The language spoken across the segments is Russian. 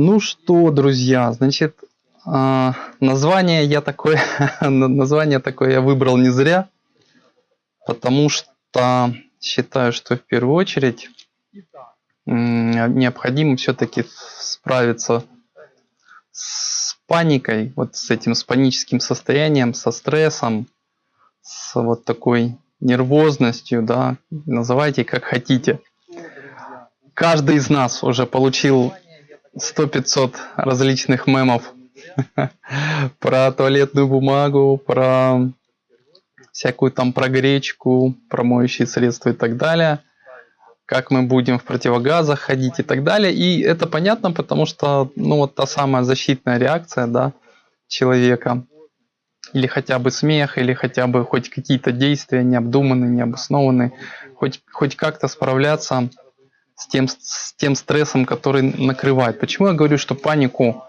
Ну что, друзья, значит, а, название я такое, название такое я выбрал не зря, потому что считаю, что в первую очередь необходимо все-таки справиться с паникой, вот с этим с паническим состоянием, со стрессом, с вот такой нервозностью, да, называйте как хотите. Каждый из нас уже получил 100-500 различных мемов про туалетную бумагу, про всякую там про гречку, про моющие средства и так далее, как мы будем в противогазах ходить и так далее. И это понятно, потому что, ну, вот та самая защитная реакция, да, человека, или хотя бы смех, или хотя бы хоть какие-то действия необдуманные, необоснованные, хоть, хоть как-то справляться с тем, с тем стрессом, который накрывает. Почему я говорю, что панику,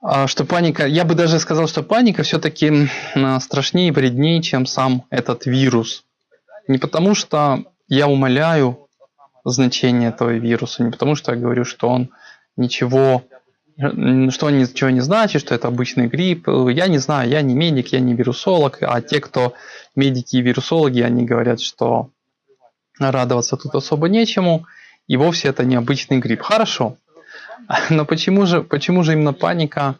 а, что паника, я бы даже сказал, что паника все-таки страшнее и вреднее, чем сам этот вирус. Не потому что я умоляю значение этого вируса, не потому что я говорю, что он ничего, что он ничего не значит, что это обычный грипп. Я не знаю, я не медик, я не вирусолог, а те, кто медики и вирусологи, они говорят, что радоваться тут особо нечему, и вовсе это не обычный грипп. Хорошо. Но почему же, почему же именно паника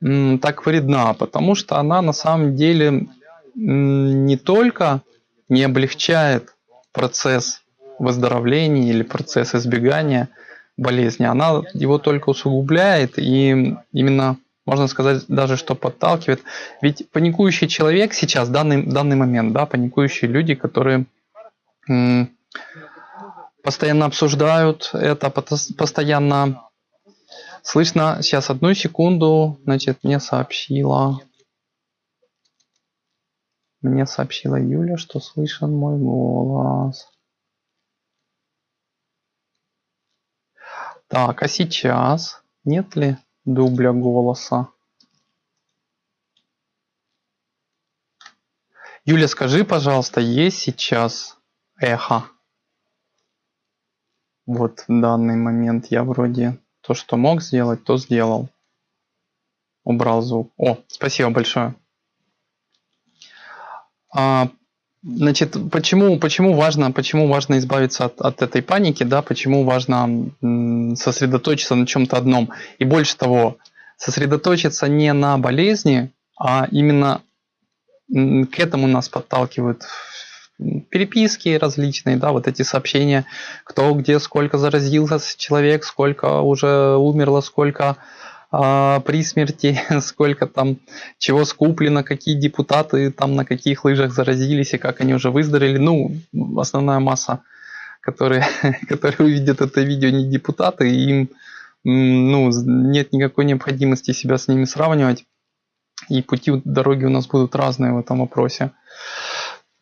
так вредна? Потому что она на самом деле не только не облегчает процесс выздоровления или процесс избегания болезни, она его только усугубляет и именно можно сказать даже, что подталкивает. Ведь паникующий человек сейчас, данный, данный момент, да, паникующие люди, которые постоянно обсуждают это, постоянно слышно. Сейчас одну секунду, значит, мне сообщила, мне сообщила Юля, что слышен мой голос. Так, а сейчас нет ли дубля голоса? Юля, скажи, пожалуйста, есть сейчас эхо. Вот в данный момент я вроде то, что мог сделать, то сделал. Убрал звук. О, спасибо большое. А, значит, почему, почему, важно, почему важно избавиться от, от этой паники, да, почему важно сосредоточиться на чем-то одном. И больше того, сосредоточиться не на болезни, а именно к этому нас подталкивают переписки различные, да, вот эти сообщения, кто где сколько заразился человек, сколько уже умерло, сколько а, при смерти, сколько там чего скуплено, какие депутаты там на каких лыжах заразились и как они уже выздоровели. Ну, основная масса, которые, которые увидят это видео, не депутаты, и им ну, нет никакой необходимости себя с ними сравнивать. И пути дороги у нас будут разные в этом вопросе.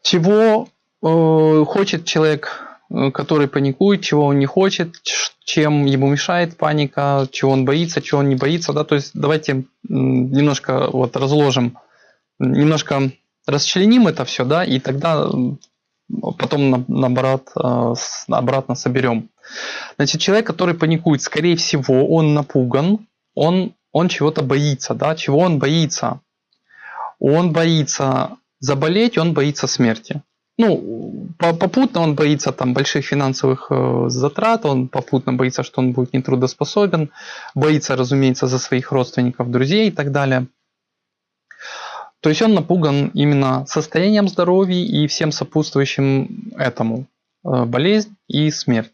Чего э, хочет человек, э, который паникует, чего он не хочет, чем ему мешает паника, чего он боится, чего он не боится. Да? То есть давайте немножко вот разложим, немножко расчленим это все, да, и тогда потом наоборот, э, обратно соберем. Значит, человек, который паникует, скорее всего, он напуган, он, он чего-то боится, да, чего он боится? Он боится заболеть, он боится смерти. Ну, попутно он боится там больших финансовых э, затрат, он попутно боится, что он будет нетрудоспособен, боится, разумеется, за своих родственников, друзей и так далее. То есть он напуган именно состоянием здоровья и всем сопутствующим этому, э, болезнь и смерть.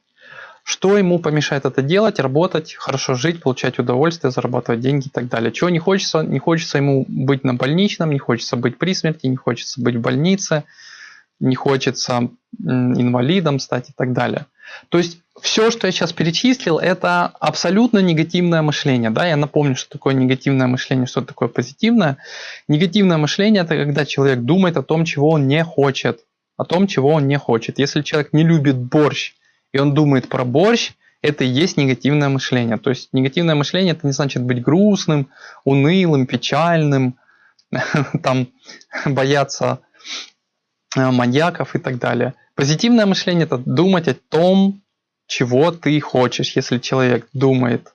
Что ему помешает это делать, работать, хорошо жить, получать удовольствие, зарабатывать деньги и так далее. Чего не хочется? Не хочется ему быть на больничном, не хочется быть при смерти, не хочется быть в больнице, не хочется инвалидом стать и так далее. То есть все, что я сейчас перечислил, это абсолютно негативное мышление. Да? Я напомню, что такое негативное мышление, что такое позитивное. Негативное мышление – это когда человек думает о том, чего он не хочет. О том, чего он не хочет. Если человек не любит борщ, и он думает про борщ, это и есть негативное мышление. То есть негативное мышление это не значит быть грустным, унылым, печальным, там бояться э, маньяков и так далее. Позитивное мышление это думать о том, чего ты хочешь. Если человек думает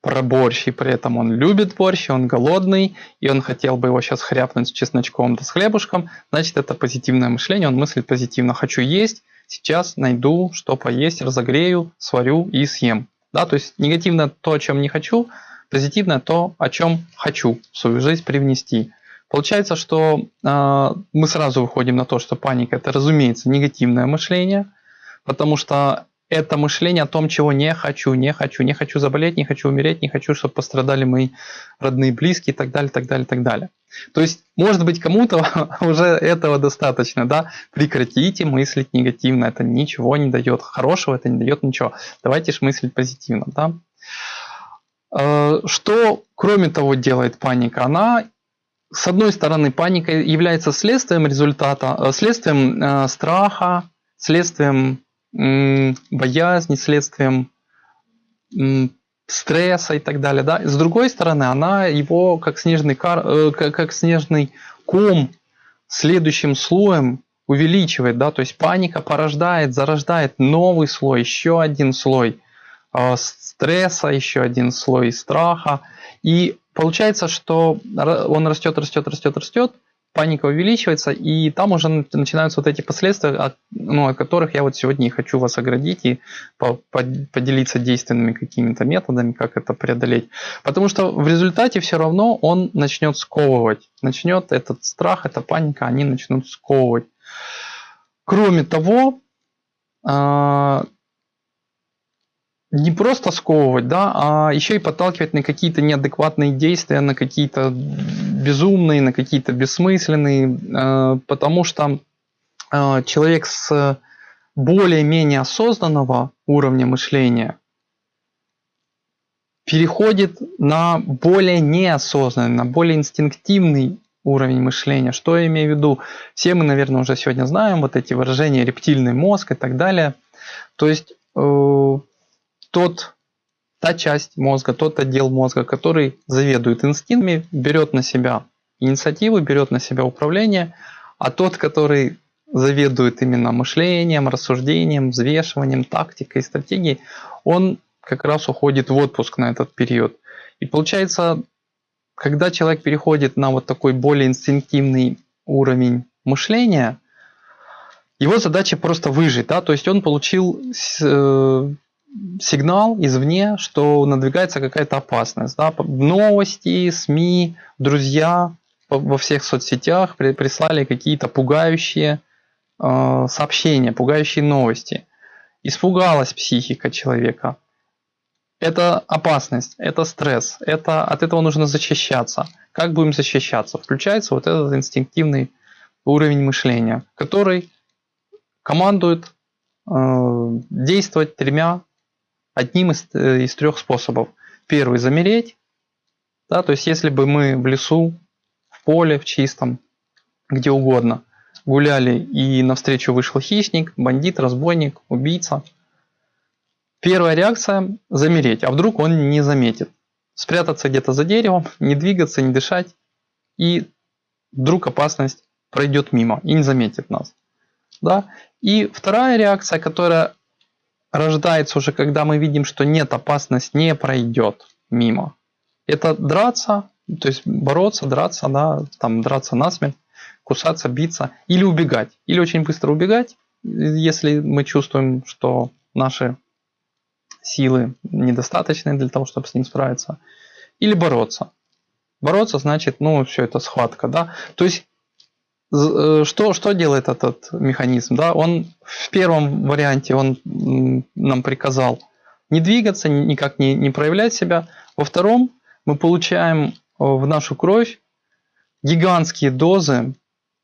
про борщ, и при этом он любит борщ, он голодный, и он хотел бы его сейчас хряпнуть с чесночком да с хлебушком, значит это позитивное мышление, он мыслит позитивно. Хочу есть, сейчас найду, что поесть, разогрею, сварю и съем. Да, то есть негативно то, о чем не хочу, позитивно то, о чем хочу в свою жизнь привнести. Получается, что э, мы сразу выходим на то, что паника это, разумеется, негативное мышление, потому что это мышление о том, чего не хочу, не хочу, не хочу заболеть, не хочу умереть, не хочу, чтобы пострадали мои родные, близкие и так далее, так далее, так далее. То есть, может быть, кому-то уже этого достаточно, да? Прекратите мыслить негативно, это ничего не дает хорошего, это не дает ничего. Давайте же мыслить позитивно, да? Э, что, кроме того, делает паника? Она, с одной стороны, паника является следствием результата, э, следствием э, страха, следствием боязни, следствием стресса и так далее. Да? С другой стороны, она его как снежный, кар, э, как снежный ком следующим слоем увеличивает. Да? То есть паника порождает, зарождает новый слой, еще один слой э, стресса, еще один слой страха. И получается, что он растет, растет, растет, растет, паника увеличивается, и там уже начинаются вот эти последствия, от, ну, от которых я вот сегодня и хочу вас оградить и по, по, поделиться действенными какими-то методами, как это преодолеть. Потому что в результате все равно он начнет сковывать, начнет этот страх, эта паника, они начнут сковывать. Кроме того, а, не просто сковывать, да, а еще и подталкивать на какие-то неадекватные действия, на какие-то безумные, на какие-то бессмысленные, э, потому что э, человек с более-менее осознанного уровня мышления переходит на более неосознанный, на более инстинктивный уровень мышления. Что я имею в виду? Все мы, наверное, уже сегодня знаем вот эти выражения рептильный мозг и так далее. То есть э, тот, та часть мозга, тот отдел мозга, который заведует инстинктами, берет на себя инициативу, берет на себя управление, а тот, который заведует именно мышлением, рассуждением, взвешиванием, тактикой, стратегией, он как раз уходит в отпуск на этот период. И получается, когда человек переходит на вот такой более инстинктивный уровень мышления, его задача просто выжить, да, то есть он получил э, сигнал извне, что надвигается какая-то опасность. Да? Новости, СМИ, друзья во всех соцсетях прислали какие-то пугающие э, сообщения, пугающие новости. Испугалась психика человека. Это опасность, это стресс, это, от этого нужно защищаться. Как будем защищаться? Включается вот этот инстинктивный уровень мышления, который командует э, действовать тремя одним из, э, из трех способов. Первый – замереть. Да, то есть, если бы мы в лесу, в поле, в чистом, где угодно, гуляли и навстречу вышел хищник, бандит, разбойник, убийца, первая реакция – замереть, а вдруг он не заметит. Спрятаться где-то за деревом, не двигаться, не дышать, и вдруг опасность пройдет мимо и не заметит нас. Да? И вторая реакция, которая рождается уже, когда мы видим, что нет, опасность не пройдет мимо. Это драться, то есть бороться, драться, да, там драться насмерть, кусаться, биться или убегать. Или очень быстро убегать, если мы чувствуем, что наши силы недостаточны для того, чтобы с ним справиться. Или бороться. Бороться значит, ну, все это схватка, да. То есть что, что делает этот механизм? Да? Он в первом варианте он нам приказал не двигаться, никак не, не проявлять себя. Во втором мы получаем э, в нашу кровь гигантские дозы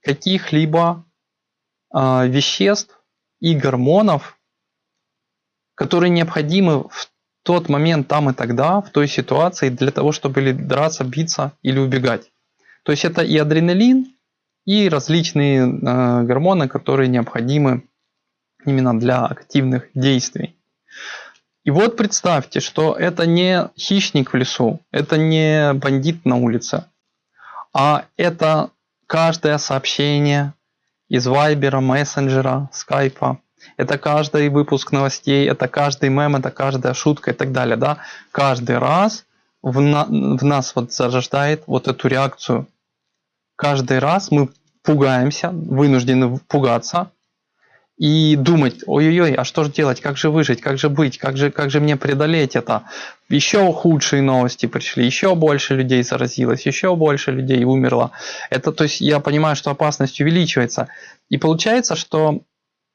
каких-либо э, веществ и гормонов, которые необходимы в тот момент там и тогда, в той ситуации, для того, чтобы драться, биться или убегать. То есть это и адреналин, и различные э, гормоны, которые необходимы именно для активных действий. И вот представьте, что это не хищник в лесу, это не бандит на улице, а это каждое сообщение из вайбера, мессенджера, скайпа, это каждый выпуск новостей, это каждый мем, это каждая шутка и так далее, да, каждый раз в, на, в нас вот зарождает вот эту реакцию. Каждый раз мы пугаемся, вынуждены пугаться, и думать, ой-ой-ой, а что же делать, как же выжить, как же быть, как же, как же мне преодолеть это. Еще худшие новости пришли, еще больше людей заразилось, еще больше людей умерло. Это, то есть я понимаю, что опасность увеличивается. И получается, что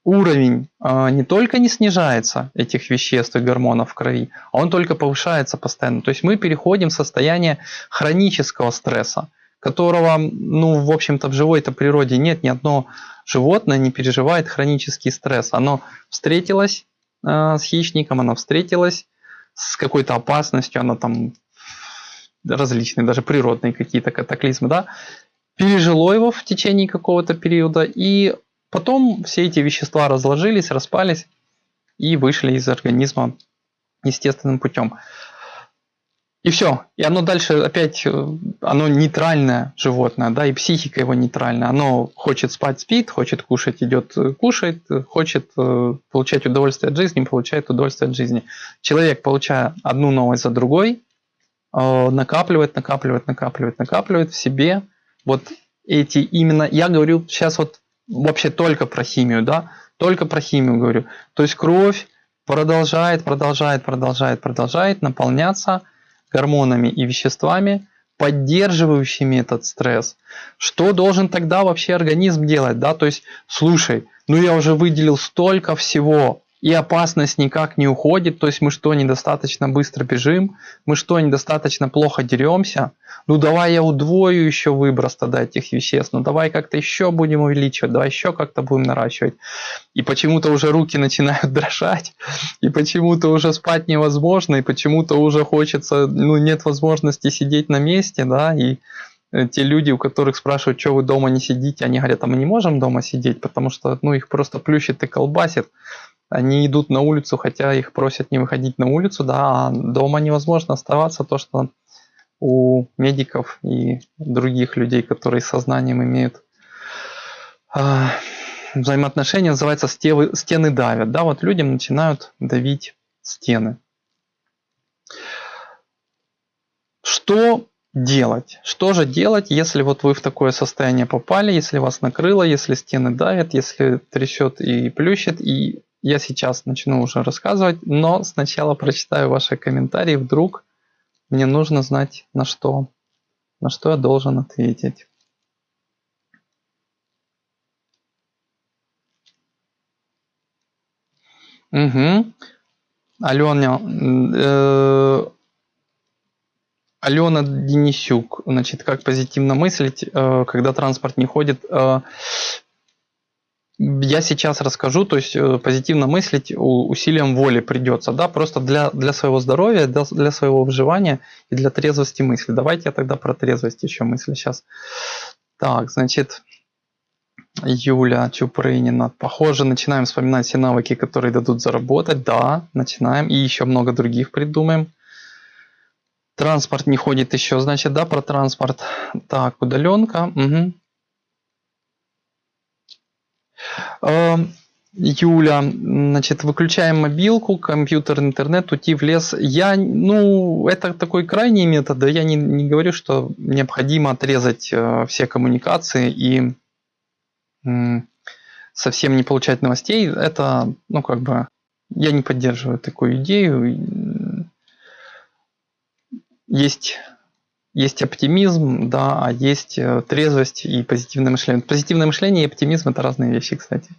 уровень э, не только не снижается этих веществ и гормонов в крови, а он только повышается постоянно. То есть мы переходим в состояние хронического стресса, которого, ну, в общем-то, в живой-то природе нет ни одного животное не переживает хронический стресс. Оно встретилось э, с хищником, оно встретилось с какой-то опасностью, оно там различные, даже природные какие-то катаклизмы, да, пережило его в течение какого-то периода, и потом все эти вещества разложились, распались и вышли из организма естественным путем. И все. И оно дальше опять, э, оно нейтральное животное, да, и психика его нейтральная. Оно хочет спать, спит, хочет кушать, идет, э, кушает, хочет э, получать удовольствие от жизни, получает удовольствие от жизни. Человек, получая одну новость за другой, накапливает, накапливает, накапливает, накапливает в себе вот эти именно, я говорю сейчас вот вообще только про химию, да, только про химию говорю. То есть кровь продолжает, продолжает, продолжает, продолжает наполняться гормонами и веществами, поддерживающими этот стресс. Что должен тогда вообще организм делать? Да? То есть, слушай, ну я уже выделил столько всего, и опасность никак не уходит, то есть мы что, недостаточно быстро бежим, мы что, недостаточно плохо деремся, ну давай я удвою еще выброс тогда этих веществ, ну давай как-то еще будем увеличивать, давай еще как-то будем наращивать. И почему-то уже руки начинают дрожать, и почему-то уже спать невозможно, и почему-то уже хочется, ну нет возможности сидеть на месте, да, и э, те люди, у которых спрашивают, что вы дома не сидите, они говорят, а мы не можем дома сидеть, потому что ну, их просто плющит и колбасит они идут на улицу, хотя их просят не выходить на улицу, да, а дома невозможно оставаться, то, что у медиков и других людей, которые сознанием имеют э, взаимоотношения, называется стены, стены давят, да, вот людям начинают давить стены. Что делать? Что же делать, если вот вы в такое состояние попали, если вас накрыло, если стены давят, если трясет и плющит, и я сейчас начну уже рассказывать, но сначала прочитаю ваши комментарии, вдруг мне нужно знать, на что, на что я должен ответить. Угу. Алена, э, Алена Денисюк, значит, как позитивно мыслить, э, когда транспорт не ходит. Э, я сейчас расскажу, то есть э, позитивно мыслить усилием воли придется, да, просто для, для своего здоровья, для, для своего выживания и для трезвости мысли. Давайте я тогда про трезвость еще мысли сейчас. Так, значит, Юля Чупрынина. Похоже, начинаем вспоминать все навыки, которые дадут заработать. Да, начинаем. И еще много других придумаем. Транспорт не ходит еще, значит, да, про транспорт. Так, удаленка. Угу. Эм, Юля, значит, выключаем мобилку, компьютер, интернет, уйти в лес. Я, ну, это такой крайний метод, да, я не, не говорю, что необходимо отрезать э, все коммуникации и э, совсем не получать новостей. Это, ну, как бы, я не поддерживаю такую идею. Есть есть оптимизм, да, а есть э, трезвость и позитивное мышление. Позитивное мышление и оптимизм это разные вещи, кстати.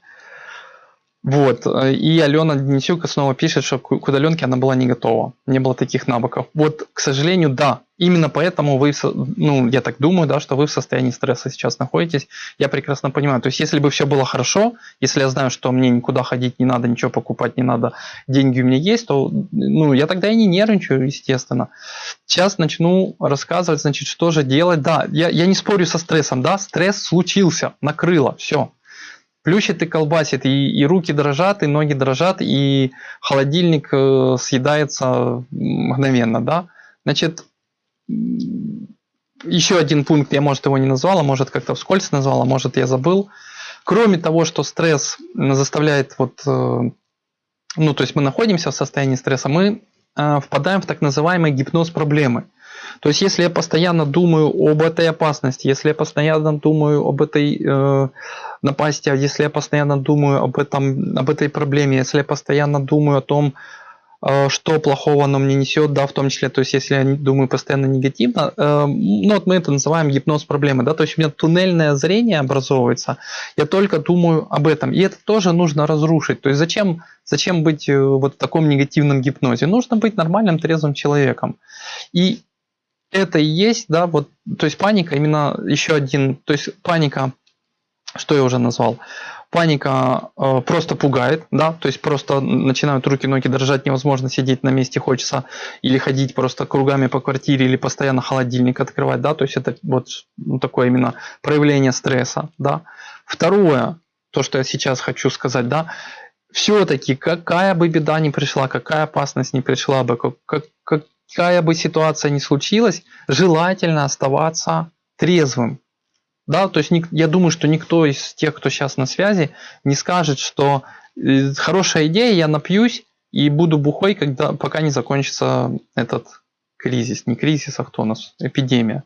Вот. Э, и Алена Денисюк снова пишет, что к удаленке она была не готова. Не было таких навыков. Вот, к сожалению, да. Именно поэтому вы, ну, я так думаю, да, что вы в состоянии стресса сейчас находитесь. Я прекрасно понимаю. То есть, если бы все было хорошо, если я знаю, что мне никуда ходить не надо, ничего покупать не надо, деньги у меня есть, то, ну, я тогда и не нервничаю, естественно. Сейчас начну рассказывать, значит, что же делать. Да, я, я не спорю со стрессом, да, стресс случился, накрыло, все плющит и колбасит, и, и руки дрожат, и ноги дрожат, и холодильник э, съедается мгновенно, да. Значит, еще один пункт, я, может, его не назвал, а может, как-то вскользь назвал, а может, я забыл. Кроме того, что стресс заставляет вот, э, ну то есть мы находимся в состоянии стресса, мы э, впадаем в так называемый гипноз проблемы. То есть, если я постоянно думаю об этой опасности, если я постоянно думаю об этой э, напасти, а если я постоянно думаю об, этом, об этой проблеме, если я постоянно думаю о том, э, что плохого оно мне несет, да, в том числе, то есть, если я думаю постоянно негативно, э, ну, вот мы это называем гипноз проблемы, да, то есть, у меня туннельное зрение образовывается, я только думаю об этом, и это тоже нужно разрушить, то есть, зачем, зачем быть э, вот в таком негативном гипнозе? Нужно быть нормальным, трезвым человеком. И это и есть, да, вот, то есть паника именно еще один, то есть паника, что я уже назвал, паника э, просто пугает, да, то есть просто начинают руки, ноги дрожать, невозможно сидеть на месте, хочется или ходить просто кругами по квартире, или постоянно холодильник открывать, да, то есть это вот ну, такое именно проявление стресса, да. Второе, то, что я сейчас хочу сказать, да, все-таки какая бы беда ни пришла, какая опасность ни пришла бы, как, как, какая бы ситуация ни случилась, желательно оставаться трезвым. Да, то есть я думаю, что никто из тех, кто сейчас на связи, не скажет, что э, хорошая идея, я напьюсь и буду бухой, когда, пока не закончится этот кризис. Не кризис, а кто у нас? Эпидемия.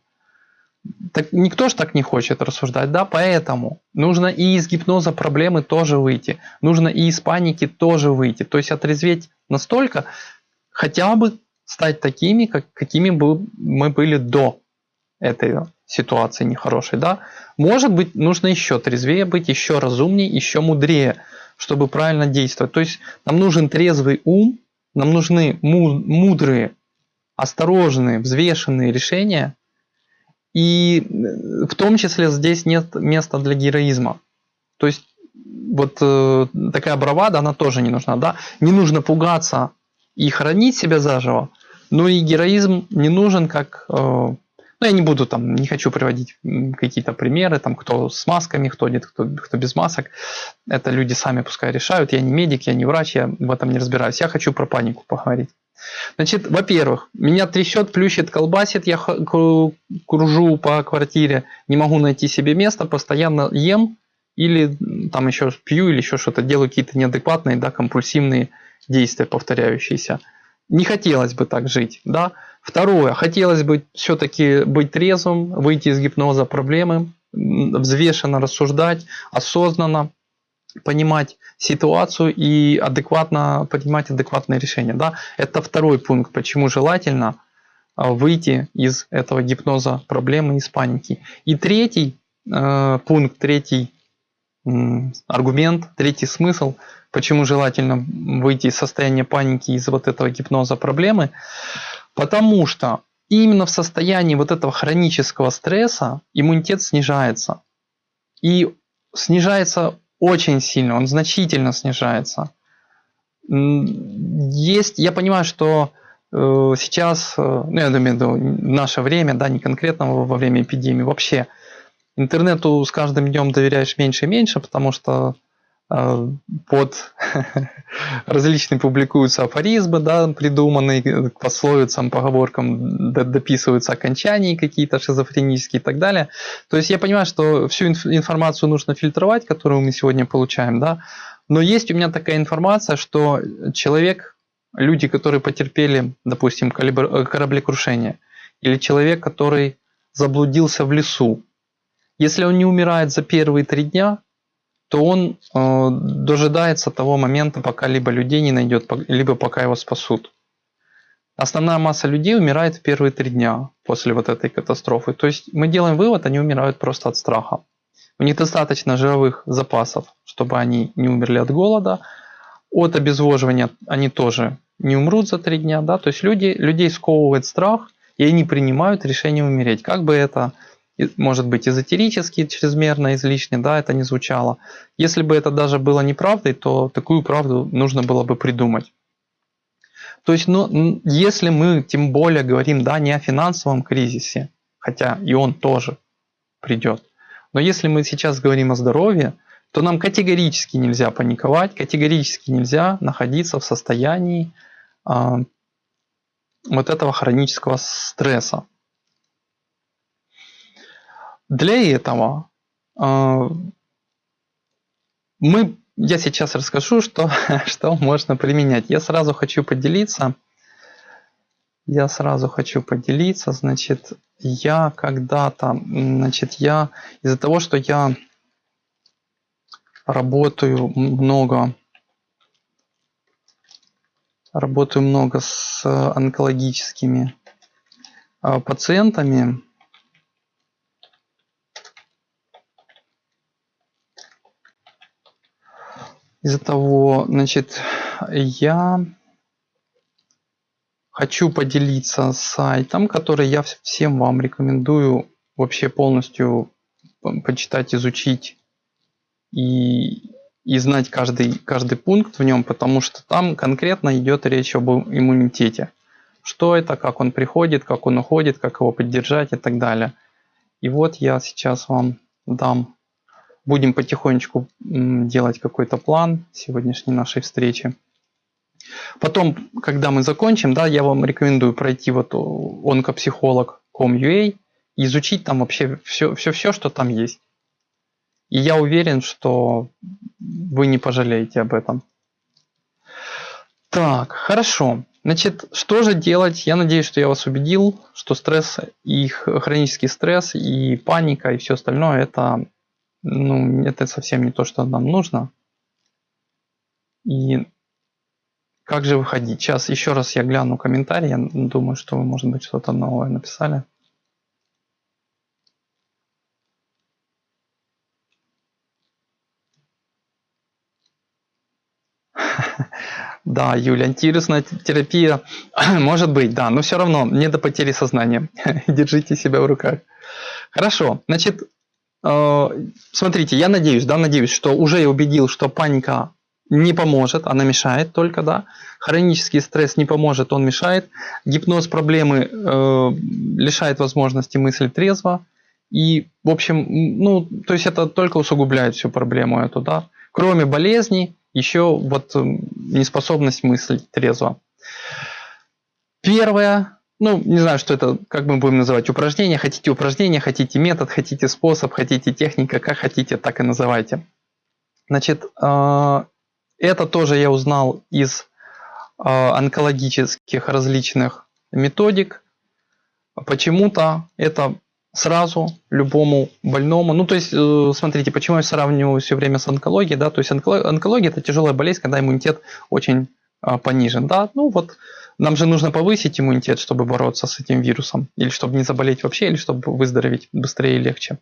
Так, никто же так не хочет рассуждать, да, поэтому нужно и из гипноза проблемы тоже выйти, нужно и из паники тоже выйти, то есть отрезветь настолько, хотя бы стать такими, как, какими бы мы были до этой ситуации нехорошей. Да? Может быть, нужно еще трезвее быть, еще разумнее, еще мудрее, чтобы правильно действовать. То есть нам нужен трезвый ум, нам нужны мудрые, осторожные, взвешенные решения. И в том числе здесь нет места для героизма. То есть вот э, такая бравада, она тоже не нужна. Да? Не нужно пугаться и хранить себя заживо, но и героизм не нужен как... Э, ну, я не буду там, не хочу приводить какие-то примеры, там, кто с масками ходит, кто, кто без масок. Это люди сами пускай решают. Я не медик, я не врач, я в этом не разбираюсь. Я хочу про панику поговорить. Значит, во-первых, меня трясет, плющит, колбасит, я кружу по квартире, не могу найти себе место, постоянно ем или там еще пью или еще что-то, делаю какие-то неадекватные, да, компульсивные действия повторяющиеся. Не хотелось бы так жить, да. Второе, хотелось бы все-таки быть трезвым, выйти из гипноза проблемы, взвешенно рассуждать, осознанно понимать ситуацию и адекватно принимать адекватные решения. Да? Это второй пункт, почему желательно а, выйти из этого гипноза проблемы, из паники. И третий э, пункт, третий аргумент, третий смысл, почему желательно выйти из состояния паники, из вот этого гипноза проблемы, потому что именно в состоянии вот этого хронического стресса иммунитет снижается. И снижается очень сильно, он значительно снижается. Есть, я понимаю, что э, сейчас, э, ну я думаю, в наше время, да, не конкретно во время эпидемии, вообще – Интернету с каждым днем доверяешь меньше и меньше, потому что под различные публикуются афоризмы, да, придуманные к пословицам, поговоркам, дописываются окончания какие-то шизофренические и так далее. То есть я понимаю, что всю информацию нужно фильтровать, которую мы сегодня получаем, да, но есть у меня такая информация, что человек, люди, которые потерпели, допустим, кораблекрушение, или человек, который заблудился в лесу, если он не умирает за первые три дня, то он э, дожидается того момента, пока либо людей не найдет, либо пока его спасут. Основная масса людей умирает в первые три дня после вот этой катастрофы. То есть мы делаем вывод, они умирают просто от страха. У них достаточно жировых запасов, чтобы они не умерли от голода. От обезвоживания они тоже не умрут за три дня. Да? То есть люди, людей сковывает страх, и они принимают решение умереть. Как бы это может быть эзотерически, чрезмерно, излишне, да, это не звучало. Если бы это даже было неправдой, то такую правду нужно было бы придумать. То есть, ну, если мы тем более говорим, да, не о финансовом кризисе, хотя и он тоже придет, но если мы сейчас говорим о здоровье, то нам категорически нельзя паниковать, категорически нельзя находиться в состоянии э, вот этого хронического стресса. Для этого э, мы, я сейчас расскажу, что, что можно применять. Я сразу хочу поделиться. Я сразу хочу поделиться. Значит, я когда-то, значит, я из-за того, что я работаю много работаю много с онкологическими а, пациентами. Из-за того, значит, я хочу поделиться сайтом, который я всем вам рекомендую вообще полностью почитать, изучить и и знать каждый, каждый пункт в нем, потому что там конкретно идет речь об иммунитете. Что это, как он приходит, как он уходит, как его поддержать и так далее. И вот я сейчас вам дам, будем потихонечку делать какой-то план сегодняшней нашей встречи. Потом, когда мы закончим, да, я вам рекомендую пройти вот онкопсихолог.com.ua и изучить там вообще все, все, все, что там есть. И я уверен, что вы не пожалеете об этом. Так, хорошо. Значит, что же делать? Я надеюсь, что я вас убедил, что стресс, и хронический стресс, и паника, и все остальное, это, ну, это совсем не то, что нам нужно. И как же выходить? Сейчас еще раз я гляну комментарии. Я думаю, что вы, может быть, что-то новое написали. Да, Юля, антивирусная терапия, может быть, да, но все равно не до потери сознания. Держите себя в руках. Хорошо, значит, смотрите, я надеюсь, да, надеюсь, что уже убедил, что паника не поможет, она мешает только, да. Хронический стресс не поможет, он мешает. Гипноз проблемы э, лишает возможности мыслить трезво. И, в общем, ну, то есть это только усугубляет всю проблему эту, да. Кроме болезней, еще вот неспособность мыслить трезво. Первое, ну, не знаю, что это, как мы будем называть, упражнение. Хотите упражнение, хотите метод, хотите способ, хотите техника, как хотите, так и называйте. Значит, э, это тоже я узнал из э, онкологических различных методик. Почему-то это сразу любому больному. Ну, то есть, э, смотрите, почему я сравниваю все время с онкологией, да, то есть онкология это тяжелая болезнь, когда иммунитет очень а, понижен, да, ну вот нам же нужно повысить иммунитет, чтобы бороться с этим вирусом, или чтобы не заболеть вообще, или чтобы выздороветь быстрее и легче.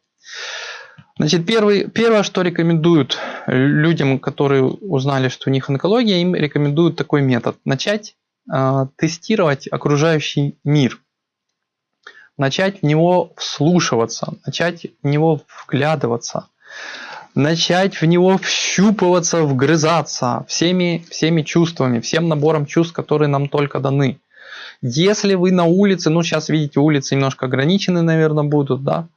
Значит, первый, первое, что рекомендуют людям, которые узнали, что у них онкология, им рекомендуют такой метод. Начать э, тестировать окружающий мир – начать в него вслушиваться, начать в него вглядываться, начать в него вщупываться, вгрызаться всеми, всеми чувствами, всем набором чувств, которые нам только даны. Если вы на улице, ну сейчас видите, улицы немножко ограничены, наверное, будут, да?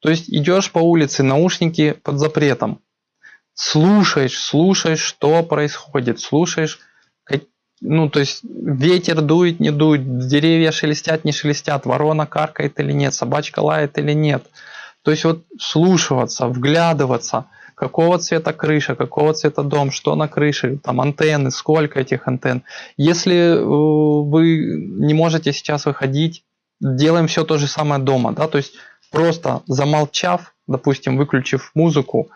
То есть идешь по улице, наушники под запретом. Слушаешь, слушаешь, что происходит, слушаешь ну, то есть ветер дует, не дует, деревья шелестят, не шелестят, ворона каркает или нет, собачка лает или нет. То есть вот слушаться, вглядываться, какого цвета крыша, какого цвета дом, что на крыше, там антенны, сколько этих антенн. Если э, вы не можете сейчас выходить, делаем все то же самое дома, да, то есть просто замолчав, допустим, выключив музыку,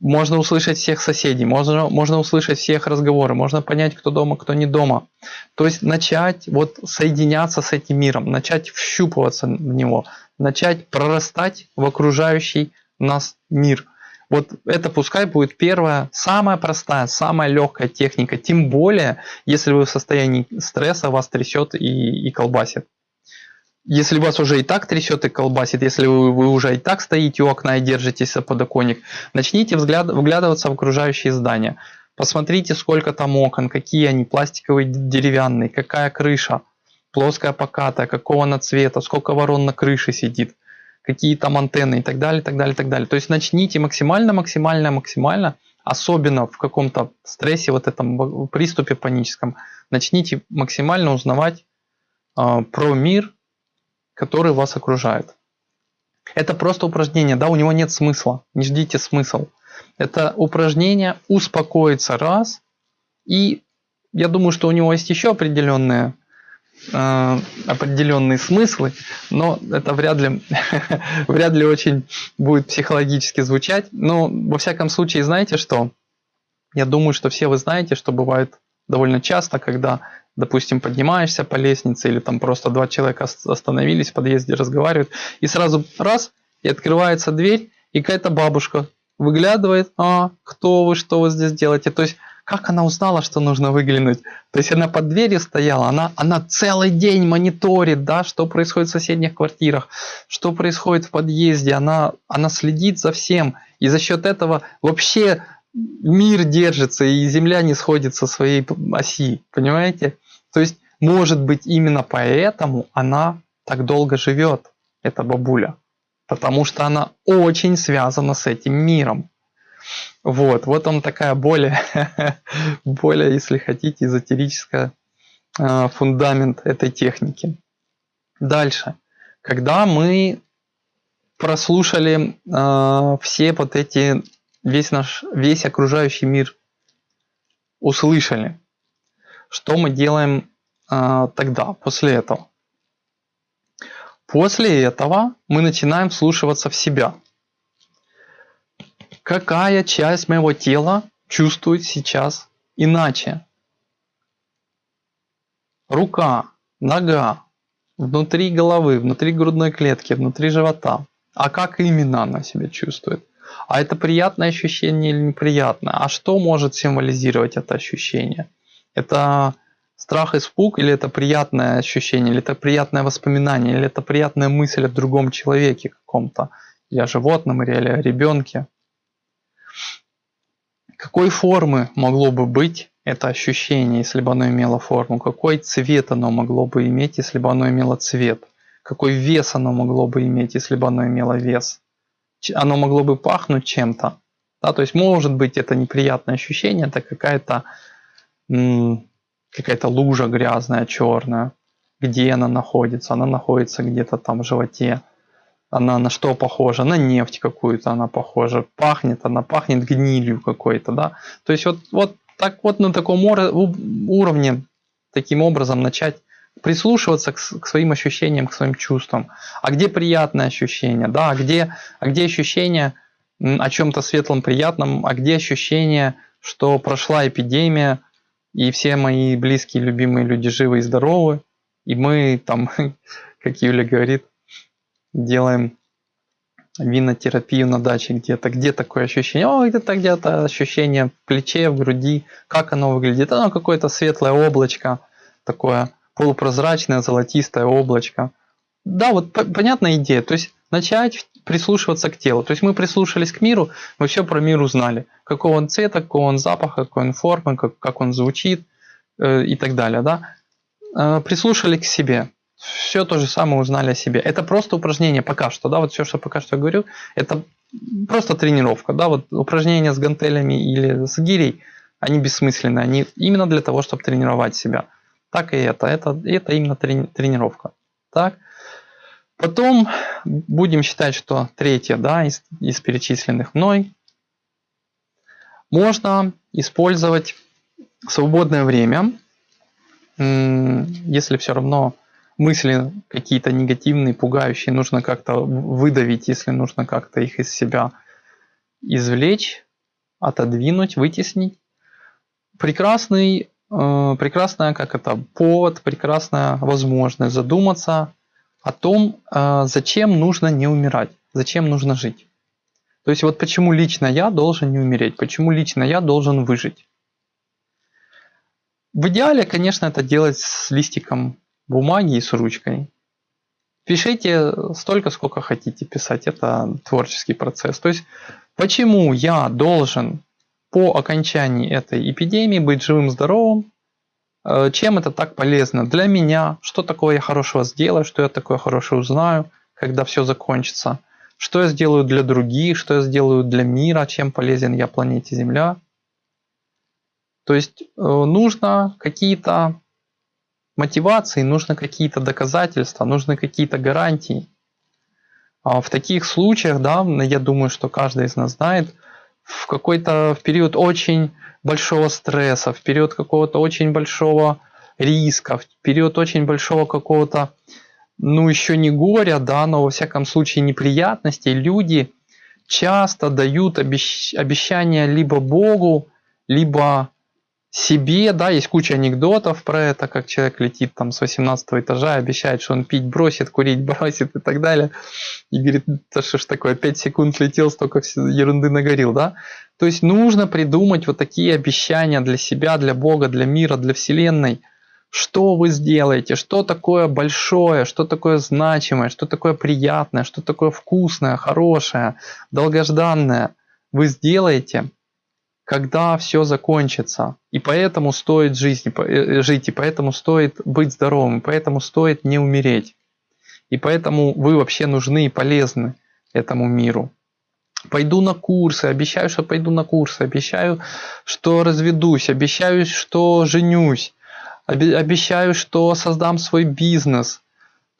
можно услышать всех соседей, можно, можно услышать всех разговоры, можно понять, кто дома, кто не дома. То есть начать вот соединяться с этим миром, начать вщупываться в него, начать прорастать в окружающий нас мир. Вот это пускай будет первая, самая простая, самая легкая техника. Тем более, если вы в состоянии стресса, вас трясет и, и колбасит если вас уже и так трясет и колбасит, если вы, вы уже и так стоите у окна и держитесь за подоконник, начните взгляд, вглядываться в окружающие здания. Посмотрите, сколько там окон, какие они, пластиковые, деревянные, какая крыша, плоская, покатая, какого она цвета, сколько ворон на крыше сидит, какие там антенны и так далее, так далее, так далее. То есть начните максимально, максимально, максимально, особенно в каком-то стрессе, вот этом приступе паническом, начните максимально узнавать э, про мир, который вас окружает. Это просто упражнение, да, у него нет смысла, не ждите смысл. Это упражнение успокоиться раз. И я думаю, что у него есть еще определенные э, определенные смыслы, но это вряд ли, вряд ли очень будет психологически звучать. Но во всяком случае, знаете что? Я думаю, что все вы знаете, что бывает довольно часто, когда, допустим, поднимаешься по лестнице или там просто два человека остановились в подъезде, разговаривают, и сразу раз, и открывается дверь, и какая-то бабушка выглядывает, а, кто вы, что вы здесь делаете. То есть, как она узнала, что нужно выглянуть? То есть, она под дверью стояла, она, она целый день мониторит, да, что происходит в соседних квартирах, что происходит в подъезде, она, она следит за всем. И за счет этого вообще мир держится, и Земля не сходит со своей оси, понимаете? То есть, может быть, именно поэтому она так долго живет, эта бабуля. Потому что она очень связана с этим миром. Вот, вот он такая более, более, если хотите, эзотерическая э, фундамент этой техники. Дальше. Когда мы прослушали э, все вот эти весь наш, весь окружающий мир услышали. Что мы делаем э, тогда, после этого? После этого мы начинаем вслушиваться в себя. Какая часть моего тела чувствует сейчас иначе? Рука, нога, внутри головы, внутри грудной клетки, внутри живота. А как именно она себя чувствует? А это приятное ощущение или неприятное? А что может символизировать это ощущение? Это страх, испуг, или это приятное ощущение, или это приятное воспоминание, или это приятная мысль о другом человеке каком-то, или о животном, или о ребенке? Какой формы могло бы быть это ощущение, если бы оно имело форму? Какой цвет оно могло бы иметь, если бы оно имело цвет? Какой вес оно могло бы иметь, если бы оно имело вес? оно могло бы пахнуть чем-то. Да, то есть может быть это неприятное ощущение, это какая-то какая-то лужа грязная, черная. Где она находится? Она находится где-то там в животе. Она на что похожа? На нефть какую-то она похожа. Пахнет, она пахнет гнилью какой-то, да. То есть вот, вот так вот на таком уровне, таким образом начать прислушиваться к, к своим ощущениям, к своим чувствам. А где приятное ощущение, да, а где, а где ощущение о чем-то светлом, приятном, а где ощущение, что прошла эпидемия, и все мои близкие, любимые люди живы и здоровы, и мы там, как Юля говорит, делаем винотерапию на даче где-то. Где такое ощущение? О, где-то где-то ощущение в плече, в груди. Как оно выглядит? Оно какое-то светлое облачко такое полупрозрачное золотистое облачко. Да, вот понятная идея. То есть начать прислушиваться к телу. То есть мы прислушались к миру, мы все про мир узнали. Какого он цвета, какого он запаха, какой он формы, как, как он звучит э, и так далее. Да? Э, прислушали к себе. Все то же самое узнали о себе. Это просто упражнение пока что. Да? Вот все, что пока что я говорю, это просто тренировка. Да? Вот упражнения с гантелями или с гирей, они бессмысленны. Они именно для того, чтобы тренировать себя так и это. Это, это именно трени, тренировка. Так. Потом будем считать, что третье да, из, из перечисленных мной можно использовать свободное время, если все равно мысли какие-то негативные, пугающие, нужно как-то выдавить, если нужно как-то их из себя извлечь, отодвинуть, вытеснить. Прекрасный Э, прекрасная, как это, повод, прекрасная возможность задуматься о том, э, зачем нужно не умирать, зачем нужно жить. То есть вот почему лично я должен не умереть, почему лично я должен выжить. В идеале, конечно, это делать с листиком бумаги и с ручкой. Пишите столько, сколько хотите писать, это творческий процесс. То есть, почему я должен по окончании этой эпидемии быть живым, здоровым, э, чем это так полезно для меня, что такое я хорошего сделаю, что я такое хорошее узнаю, когда все закончится, что я сделаю для других, что я сделаю для мира, чем полезен я планете Земля. То есть э, нужно какие-то мотивации, нужно какие-то доказательства, нужны какие-то гарантии. А в таких случаях, да, я думаю, что каждый из нас знает, в какой-то в период очень большого стресса, в период какого-то очень большого риска, в период очень большого какого-то, ну еще не горя, да, но во всяком случае неприятностей, люди часто дают обещ... обещания либо Богу, либо себе, да, есть куча анекдотов про это, как человек летит там с 18 этажа, обещает, что он пить бросит, курить бросит и так далее, и говорит, да что ж такое, 5 секунд летел, столько ерунды нагорел, да. То есть нужно придумать вот такие обещания для себя, для Бога, для мира, для Вселенной, что вы сделаете, что такое большое, что такое значимое, что такое приятное, что такое вкусное, хорошее, долгожданное? Вы сделаете – когда все закончится. И поэтому стоит жизнь, э, жить, и поэтому стоит быть здоровым, и поэтому стоит не умереть. И поэтому вы вообще нужны и полезны этому миру. Пойду на курсы, обещаю, что пойду на курсы, обещаю, что разведусь, обещаю, что женюсь, обещаю, что создам свой бизнес.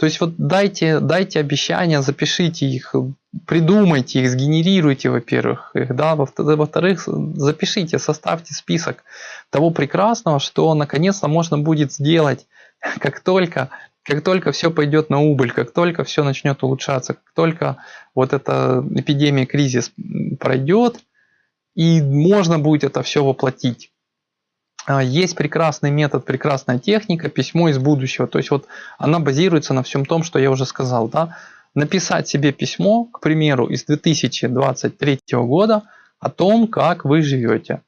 То есть вот дайте, дайте обещания, запишите их, придумайте их, сгенерируйте, во-первых, их, да, во-вторых, запишите, составьте список того прекрасного, что наконец-то можно будет сделать, как только, как только все пойдет на убыль, как только все начнет улучшаться, как только вот эта эпидемия, кризис пройдет, и можно будет это все воплотить. А, есть прекрасный метод, прекрасная техника, письмо из будущего. То есть вот она базируется на всем том, что я уже сказал. Да? написать себе письмо, к примеру, из 2023 года о том, как вы живете.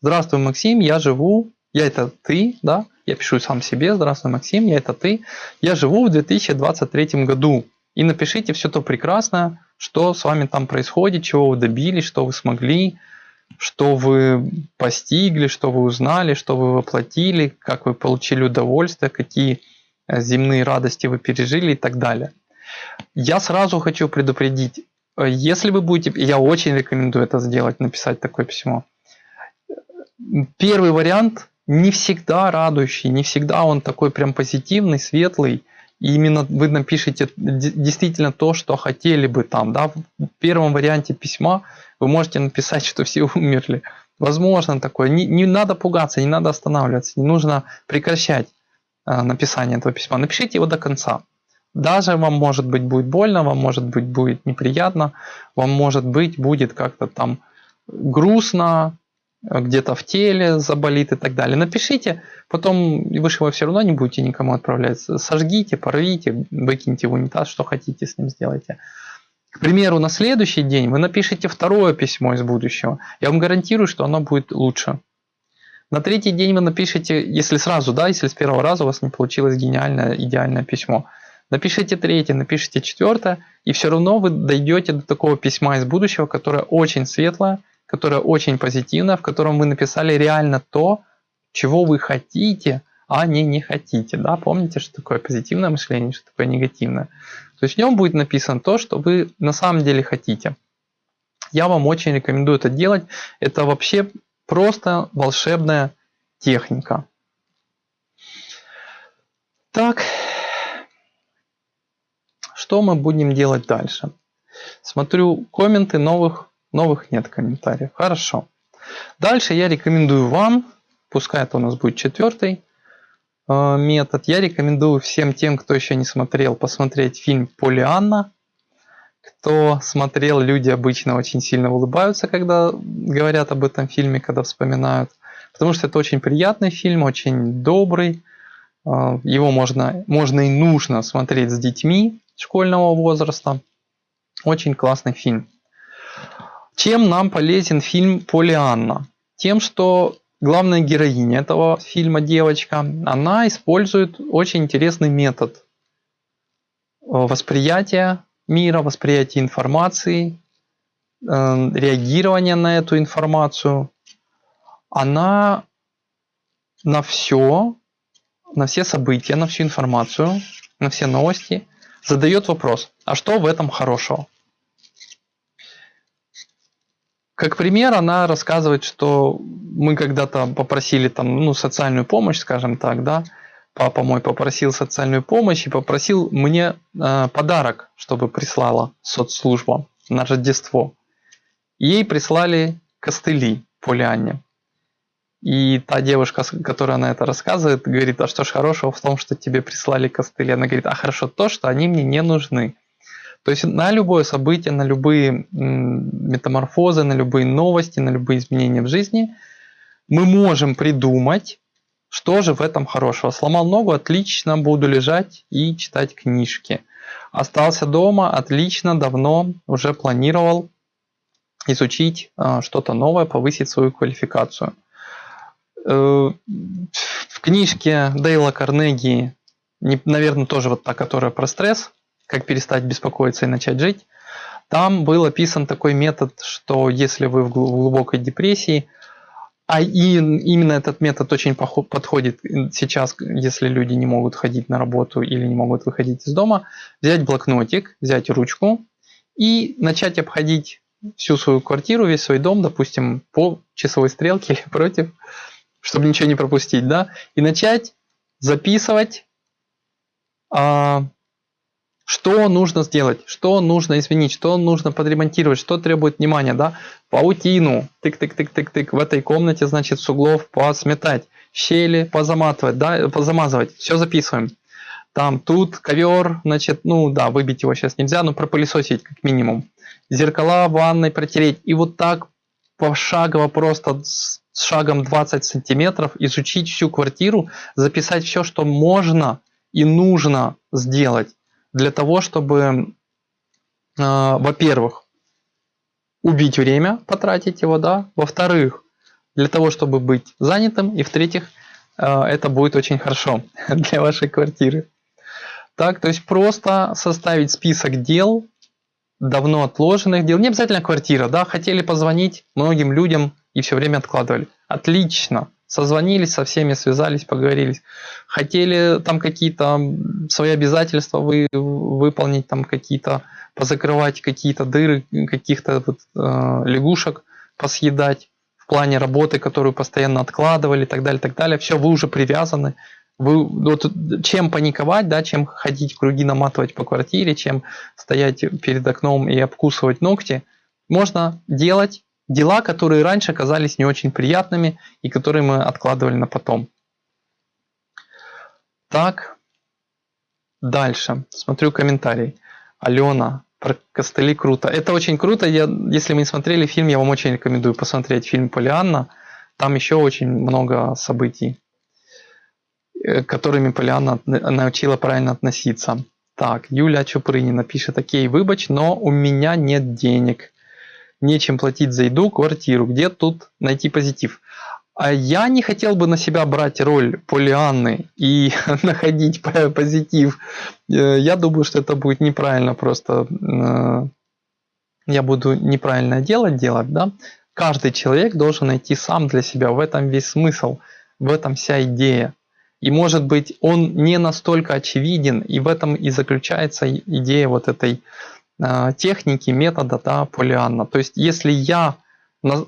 Здравствуй, Максим, я живу, я это ты, да, я пишу сам себе, здравствуй, Максим, я это ты, я живу в 2023 году. И напишите все то прекрасное, что с вами там происходит, чего вы добились, что вы смогли, что вы постигли, что вы узнали, что вы воплотили, как вы получили удовольствие, какие э, земные радости вы пережили и так далее. Я сразу хочу предупредить, э, если вы будете, я очень рекомендую это сделать, написать такое письмо. Первый вариант не всегда радующий, не всегда он такой прям позитивный, светлый. И именно вы напишите действительно то, что хотели бы там. Да? В первом варианте письма вы можете написать, что все умерли. Возможно такое. Не, не надо пугаться, не надо останавливаться, не нужно прекращать э, написание этого письма. Напишите его до конца. Даже вам может быть будет больно, вам может быть будет неприятно, вам может быть будет как-то там грустно, где-то в теле заболит и так далее. Напишите, потом вы же его все равно не будете никому отправлять. Сожгите, порвите, выкиньте в унитаз, что хотите с ним сделайте. К примеру, на следующий день вы напишите второе письмо из будущего. Я вам гарантирую, что оно будет лучше. На третий день вы напишите, если сразу, да, если с первого раза у вас не получилось гениальное, идеальное письмо – Напишите третье, напишите четвертое, и все равно вы дойдете до такого письма из будущего, которое очень светлое, которое очень позитивное, в котором вы написали реально то, чего вы хотите, а не не хотите. Да? Помните, что такое позитивное мышление, что такое негативное. То есть в нем будет написано то, что вы на самом деле хотите. Я вам очень рекомендую это делать. Это вообще просто волшебная техника. Так, что мы будем делать дальше? Смотрю комменты, новых, новых нет комментариев. Хорошо. Дальше я рекомендую вам, пускай это у нас будет четвертый метод, я рекомендую всем тем, кто еще не смотрел, посмотреть фильм «Полианна». Кто смотрел, люди обычно очень сильно улыбаются, когда говорят об этом фильме, когда вспоминают. Потому что это очень приятный фильм, очень добрый. Э, его можно, можно и нужно смотреть с детьми школьного возраста. Очень классный фильм. Чем нам полезен фильм «Полианна»? Тем, что главная героиня этого фильма, девочка, она использует очень интересный метод э, восприятия мира, восприятия информации, э, реагирования на эту информацию. Она на все, на все события, на всю информацию, на все новости – задает вопрос, а что в этом хорошего? Как пример, она рассказывает, что мы когда-то попросили там, ну, социальную помощь, скажем так, да, папа мой попросил социальную помощь и попросил мне э, подарок, чтобы прислала соцслужба на Рождество. Ей прислали костыли Полианне. И та девушка, которая на это рассказывает, говорит, а что ж хорошего в том, что тебе прислали костыли? Она говорит, а хорошо то, что они мне не нужны. То есть на любое событие, на любые метаморфозы, на любые новости, на любые изменения в жизни мы можем придумать, что же в этом хорошего. Сломал ногу, отлично, буду лежать и читать книжки. Остался дома, отлично, давно уже планировал изучить а, что-то новое, повысить свою квалификацию. Э, в книжке Дейла Карнеги, наверное, тоже вот та, которая про стресс, как перестать беспокоиться и начать жить, там был описан такой метод, что если вы в глубокой депрессии, а и именно этот метод очень подходит сейчас, если люди не могут ходить на работу или не могут выходить из дома, взять блокнотик, взять ручку и начать обходить всю свою квартиру, весь свой дом, допустим, по часовой стрелке или против, чтобы ничего не пропустить, да, и начать записывать, а, что нужно сделать, что нужно изменить, что нужно подремонтировать, что требует внимания, да, паутину, тык-тык-тык-тык-тык, в этой комнате, значит, с углов посметать, щели позаматывать, да, позамазывать, все записываем. Там, тут ковер, значит, ну да, выбить его сейчас нельзя, но пропылесосить как минимум. Зеркала в ванной протереть. И вот так пошагово просто с шагом 20 сантиметров изучить всю квартиру, записать все, что можно и нужно сделать для того, чтобы, э, во-первых, убить время, потратить его, да, во-вторых, для того, чтобы быть занятым, и в-третьих, э, это будет очень хорошо для вашей квартиры. Так, то есть просто составить список дел, давно отложенных дел, не обязательно квартира, да, хотели позвонить многим людям и все время откладывали. Отлично, созвонились со всеми, связались, поговорились. Хотели там какие-то свои обязательства вы, выполнить, там какие-то позакрывать какие-то дыры, каких-то вот, э, лягушек посъедать в плане работы, которую постоянно откладывали и так далее, так далее. Все, вы уже привязаны. Вы, вот, чем паниковать, да, чем ходить круги наматывать по квартире, чем стоять перед окном и обкусывать ногти, можно делать дела, которые раньше казались не очень приятными и которые мы откладывали на потом. Так, дальше. Смотрю комментарий. Алена, про костыли круто. Это очень круто. Я, если вы не смотрели фильм, я вам очень рекомендую посмотреть фильм Полианна. Там еще очень много событий, э, которыми Полианна научила правильно относиться. Так, Юля Чупрынина пишет, окей, выбач, но у меня нет денег нечем платить за еду, квартиру. Где тут найти позитив? А я не хотел бы на себя брать роль Полианны и находить позитив. Э, я думаю, что это будет неправильно просто. Э, я буду неправильное дело делать, да? Каждый человек должен найти сам для себя. В этом весь смысл, в этом вся идея. И может быть он не настолько очевиден, и в этом и заключается идея вот этой техники, метода да, Полианна. То есть, если я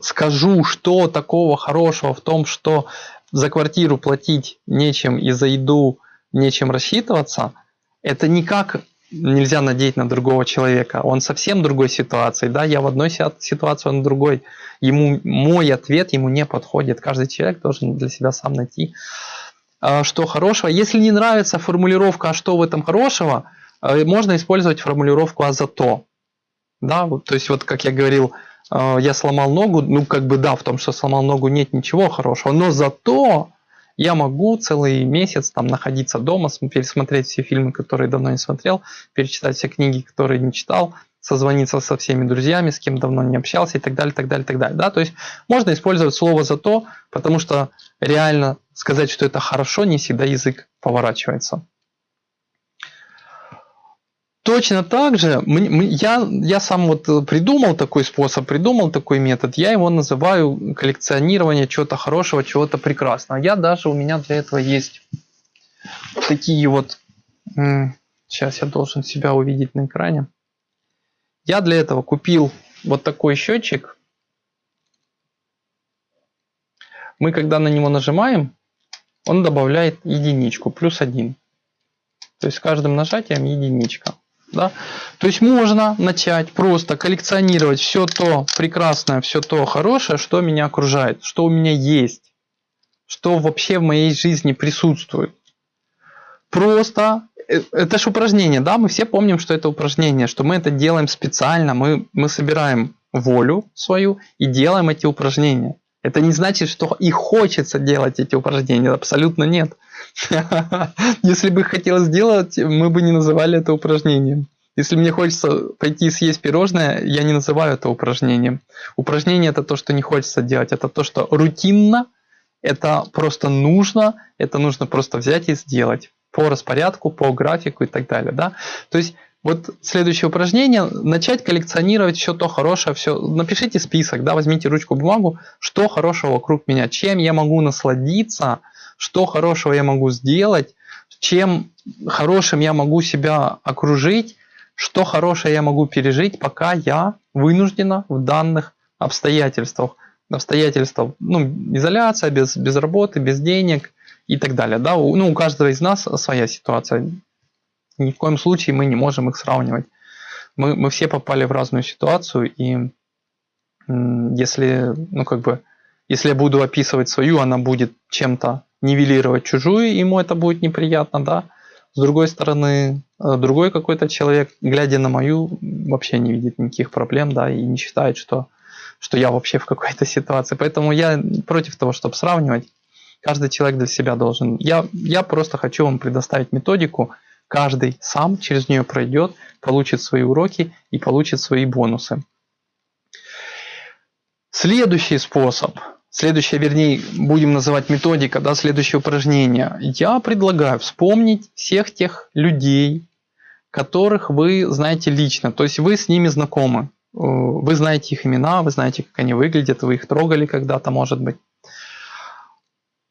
скажу, что такого хорошего в том, что за квартиру платить нечем и за еду нечем рассчитываться, это никак нельзя надеть на другого человека. Он совсем другой ситуации. Да, я в одной ситуации, он в другой. Ему, мой ответ ему не подходит. Каждый человек должен для себя сам найти, э, что хорошего. Если не нравится формулировка, а что в этом хорошего – Э, можно использовать формулировку «а зато». Да, вот, то есть вот как я говорил, э, я сломал ногу, ну как бы да, в том, что сломал ногу нет ничего хорошего, но зато я могу целый месяц там находиться дома, пересмотреть все фильмы, которые давно не смотрел, перечитать все книги, которые не читал, созвониться со всеми друзьями, с кем давно не общался и так далее, так далее, так далее. Да? То есть можно использовать слово «зато», потому что реально сказать, что это хорошо, не всегда язык поворачивается. Точно так же я, я сам вот э, придумал такой способ, придумал такой метод. Я его называю коллекционирование чего-то хорошего, чего-то прекрасного. Я даже, у меня для этого есть такие вот... Сейчас я должен себя увидеть на экране. Я для этого купил вот такой счетчик. Мы когда на него нажимаем, он добавляет единичку, плюс один. То есть с каждым нажатием единичка. Да? То есть можно начать просто коллекционировать все то прекрасное, все то хорошее, что меня окружает, что у меня есть, что вообще в моей жизни присутствует. Просто э, это же упражнение, да, мы все помним, что это упражнение, что мы это делаем специально, мы, мы собираем волю свою и делаем эти упражнения. Это не значит, что и хочется делать эти упражнения, абсолютно нет. Если бы хотелось сделать, мы бы не называли это упражнением. Если мне хочется пойти съесть пирожное, я не называю это упражнением. Упражнение это то, что не хочется делать, это то, что рутинно, это просто нужно, это нужно просто взять и сделать по распорядку, по графику и так далее. Да? То есть вот следующее упражнение, начать коллекционировать все то хорошее, все, напишите список, да, возьмите ручку, бумагу, что хорошего вокруг меня, чем я могу насладиться, что хорошего я могу сделать, чем хорошим я могу себя окружить, что хорошее я могу пережить, пока я вынуждена в данных обстоятельствах. Обстоятельства, ну, изоляция, без, без работы, без денег и так далее. Да? Ну, у каждого из нас своя ситуация. Ни в коем случае мы не можем их сравнивать. Мы, мы все попали в разную ситуацию, и если, ну, как бы, если я буду описывать свою, она будет чем-то нивелировать чужую, ему это будет неприятно, да. С другой стороны, э, другой какой-то человек, глядя на мою, вообще не видит никаких проблем, да, и не считает, что, что я вообще в какой-то ситуации. Поэтому я против того, чтобы сравнивать. Каждый человек для себя должен. Я, я просто хочу вам предоставить методику. Каждый сам через нее пройдет, получит свои уроки и получит свои бонусы. Следующий способ – Следующее, вернее, будем называть методика, да, следующее упражнение. Я предлагаю вспомнить всех тех людей, которых вы знаете лично, то есть вы с ними знакомы. Э, вы знаете их имена, вы знаете, как они выглядят, вы их трогали когда-то, может быть.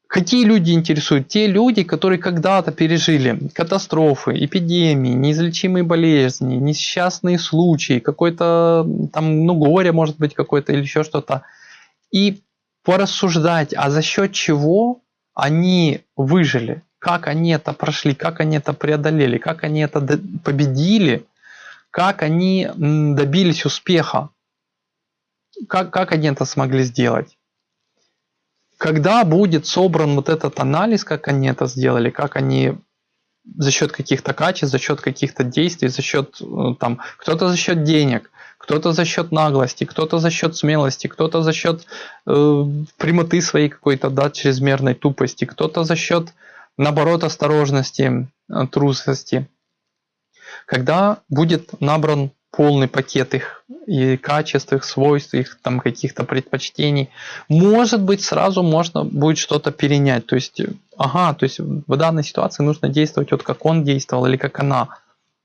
Какие люди интересуют? Те люди, которые когда-то пережили катастрофы, эпидемии, неизлечимые болезни, несчастные случаи, какой-то там, ну, горе может быть какое-то или еще что-то. И порассуждать, а за счет чего они выжили, как они это прошли, как они это преодолели, как они это победили, как они добились успеха, как, как они это смогли сделать. Когда будет собран вот этот анализ, как они это сделали, как они за счет каких-то качеств, за счет каких-то действий, за счет э, там, кто-то за счет денег, кто-то за счет наглости, кто-то за счет смелости, кто-то за счет э, прямоты своей какой-то, да, чрезмерной тупости, кто-то за счет, наоборот, осторожности, э, трусости. Когда будет набран полный пакет их и качеств, их свойств, их там каких-то предпочтений, может быть, сразу можно будет что-то перенять. То есть, ага, то есть в данной ситуации нужно действовать вот как он действовал или как она.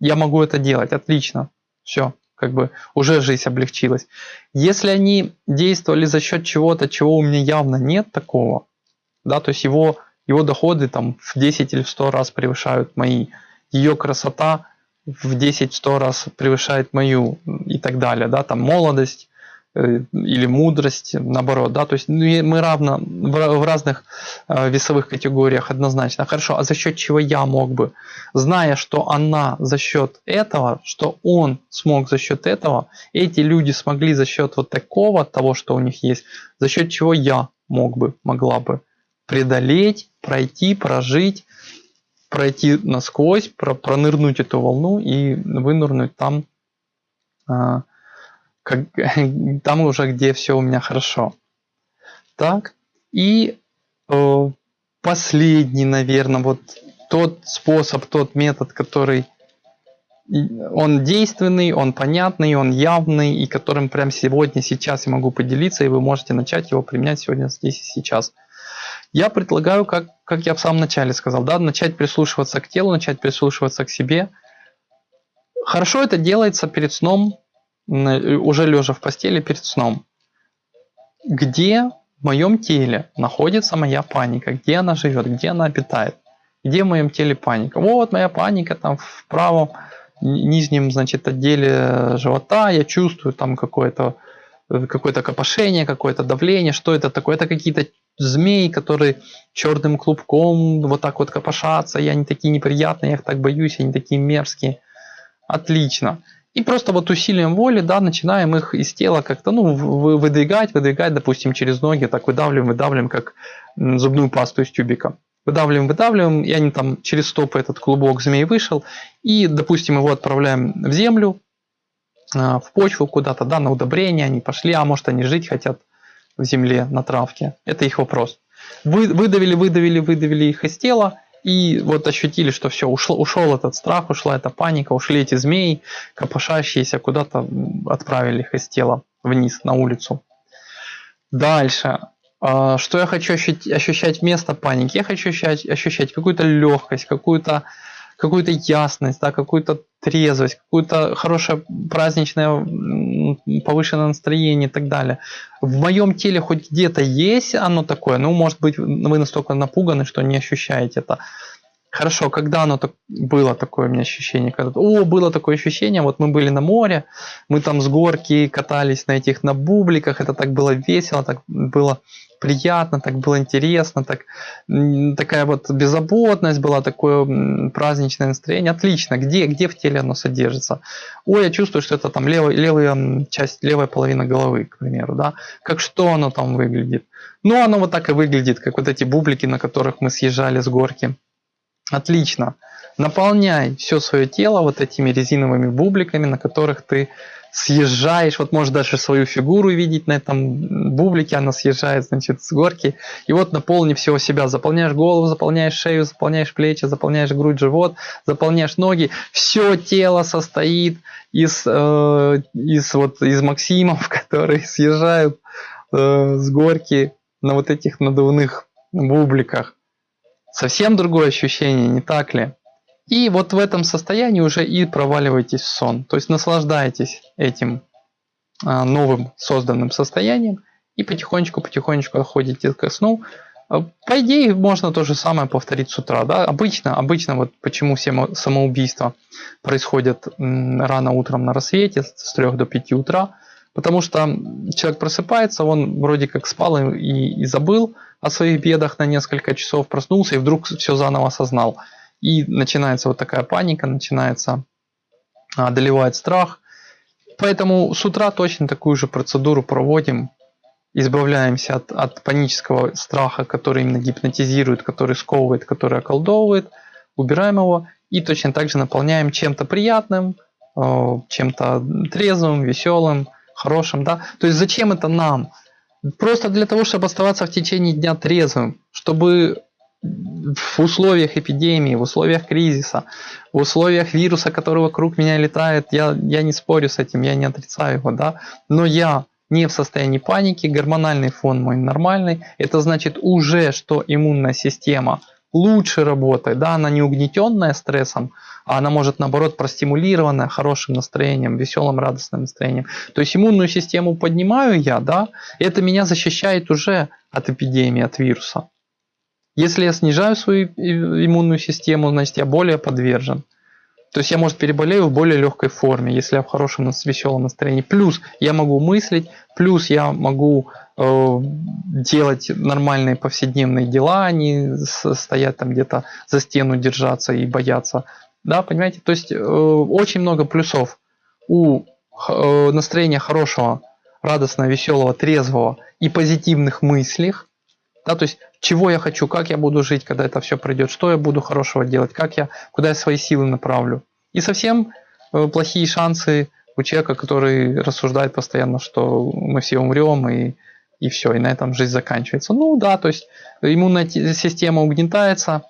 Я могу это делать, отлично, все как бы уже жизнь облегчилась. Если они действовали за счет чего-то, чего у меня явно нет такого, да, то есть его, его доходы там в 10 или в 100 раз превышают мои, ее красота в 10-100 раз превышает мою и так далее, да, там молодость, Э, или мудрость, наоборот, да, то есть ну, мы равно в разных э, весовых категориях однозначно. Хорошо, а за счет чего я мог бы, зная, что она за счет этого, что он смог за счет этого, эти люди смогли за счет вот такого, того, что у них есть, за счет чего я мог бы, могла бы преодолеть, пройти, прожить, пройти насквозь, пронырнуть эту волну и вынырнуть там, а, как, там уже, где все у меня хорошо. Так, и э, последний, наверное, вот тот способ, тот метод, который он действенный, он понятный, он явный, и которым прямо сегодня, сейчас я могу поделиться, и вы можете начать его применять сегодня, здесь и сейчас. Я предлагаю, как, как я в самом начале сказал, да, начать прислушиваться к телу, начать прислушиваться к себе. Хорошо это делается перед сном, уже лежа в постели перед сном. Где в моем теле находится моя паника? Где она живет? Где она обитает? Где в моем теле паника? Вот моя паника там в правом нижнем значит, отделе живота. Я чувствую там какое-то какое-то копошение, какое-то давление. Что это такое? Это какие-то змеи, которые черным клубком вот так вот копошатся. И они такие неприятные, я их так боюсь, они такие мерзкие. Отлично. И просто вот усилием воли, да, начинаем их из тела как-то, ну, выдвигать, выдвигать, допустим, через ноги, так выдавливаем, выдавливаем, как зубную пасту из тюбика. Выдавливаем, выдавливаем, и они там через стопы этот клубок змей вышел, и, допустим, его отправляем в землю, а, в почву куда-то, да, на удобрение, они пошли, а может они жить хотят в земле, на травке. Это их вопрос. Вы, выдавили, выдавили, выдавили их из тела, и вот ощутили, что все, ушел, ушел этот страх, ушла эта паника, ушли эти змеи, копошащиеся, куда-то отправили их из тела вниз, на улицу. Дальше. А, что я хочу ощущать, ощущать вместо паники? Я хочу ощущать, ощущать какую-то легкость, какую-то какую-то ясность, да, какую-то трезвость, какое-то хорошее праздничное повышенное настроение и так далее. В моем теле хоть где-то есть оно такое, ну, может быть, вы настолько напуганы, что не ощущаете это. Хорошо, когда оно так, было такое у меня ощущение? Когда, о, было такое ощущение, вот мы были на море, мы там с горки катались на этих на бубликах, это так было весело, так было приятно, так было интересно, так, такая вот беззаботность была, такое праздничное настроение. Отлично. Где, где в теле оно содержится? Ой, я чувствую, что это там левая, левая часть, левая половина головы, к примеру. Да? Как что оно там выглядит? Ну, оно вот так и выглядит, как вот эти бублики, на которых мы съезжали с горки. Отлично. Наполняй все свое тело вот этими резиновыми бубликами, на которых ты съезжаешь, вот можешь даже свою фигуру видеть на этом бублике, она съезжает, значит, с горки, и вот наполни всего себя, заполняешь голову, заполняешь шею, заполняешь плечи, заполняешь грудь, живот, заполняешь ноги, все тело состоит из, э, из, вот, из максимов, которые съезжают э, с горки на вот этих надувных бубликах. Совсем другое ощущение, не так ли? И вот в этом состоянии уже и проваливаетесь в сон. То есть наслаждаетесь этим а, новым созданным состоянием и потихонечку-потихонечку отходите ко сну. А, по идее, можно то же самое повторить с утра. Да? Обычно, обычно вот почему все самоубийства происходят рано утром на рассвете, с 3 до 5 утра, потому что человек просыпается, он вроде как спал и, и забыл о своих бедах на несколько часов, проснулся и вдруг все заново осознал. И начинается вот такая паника, начинается, а, одолевает страх. Поэтому с утра точно такую же процедуру проводим. Избавляемся от, от панического страха, который именно гипнотизирует, который сковывает, который околдовывает. Убираем его и точно так же наполняем чем-то приятным, э, чем-то трезвым, веселым, хорошим. Да? То есть зачем это нам? Просто для того, чтобы оставаться в течение дня трезвым, чтобы в условиях эпидемии, в условиях кризиса, в условиях вируса, который вокруг меня летает, я, я не спорю с этим, я не отрицаю его, да, но я не в состоянии паники, гормональный фон мой нормальный, это значит уже, что иммунная система лучше работает, да, она не угнетенная стрессом, а она может наоборот простимулированная хорошим настроением, веселым, радостным настроением. То есть иммунную систему поднимаю я, да, это меня защищает уже от эпидемии, от вируса. Если я снижаю свою иммунную систему, значит я более подвержен. То есть я, может, переболею в более легкой форме, если я в хорошем, веселом настроении. Плюс я могу мыслить, плюс я могу э, делать нормальные повседневные дела, а не стоять там где-то за стену держаться и бояться. Да, понимаете? То есть э, очень много плюсов у э, настроения хорошего, радостного, веселого, трезвого и позитивных мыслях. Да, то есть чего я хочу, как я буду жить, когда это все пройдет, что я буду хорошего делать, как я, куда я свои силы направлю. И совсем э, плохие шансы у человека, который рассуждает постоянно, что мы все умрем и, и все, и на этом жизнь заканчивается. Ну да, то есть иммунная система угнетается,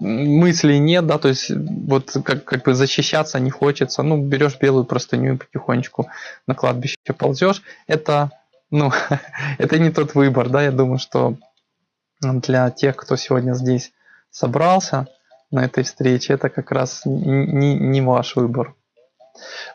мыслей нет, да, то есть вот как, как бы защищаться не хочется, ну берешь белую простыню и потихонечку на кладбище ползешь, это, ну, это не тот выбор, да, я думаю, что для тех, кто сегодня здесь собрался на этой встрече, это как раз не, не ваш выбор.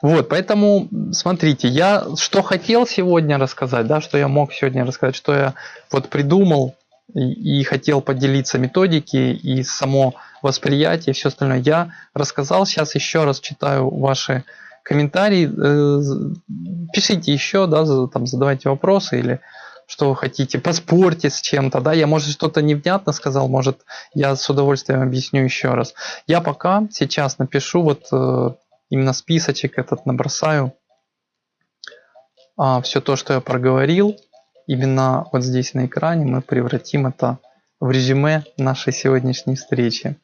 Вот, поэтому смотрите, я что хотел сегодня рассказать, да, что я мог сегодня рассказать, что я вот придумал и, и хотел поделиться методики и само восприятие, все остальное я рассказал. Сейчас еще раз читаю ваши комментарии, э, пишите еще, да, там задавайте вопросы или что вы хотите, поспорьте с чем-то, да, я, может, что-то невнятно сказал, может, я с удовольствием объясню еще раз. Я пока сейчас напишу вот э, именно списочек этот набросаю. А все то, что я проговорил, именно вот здесь на экране мы превратим это в резюме нашей сегодняшней встречи.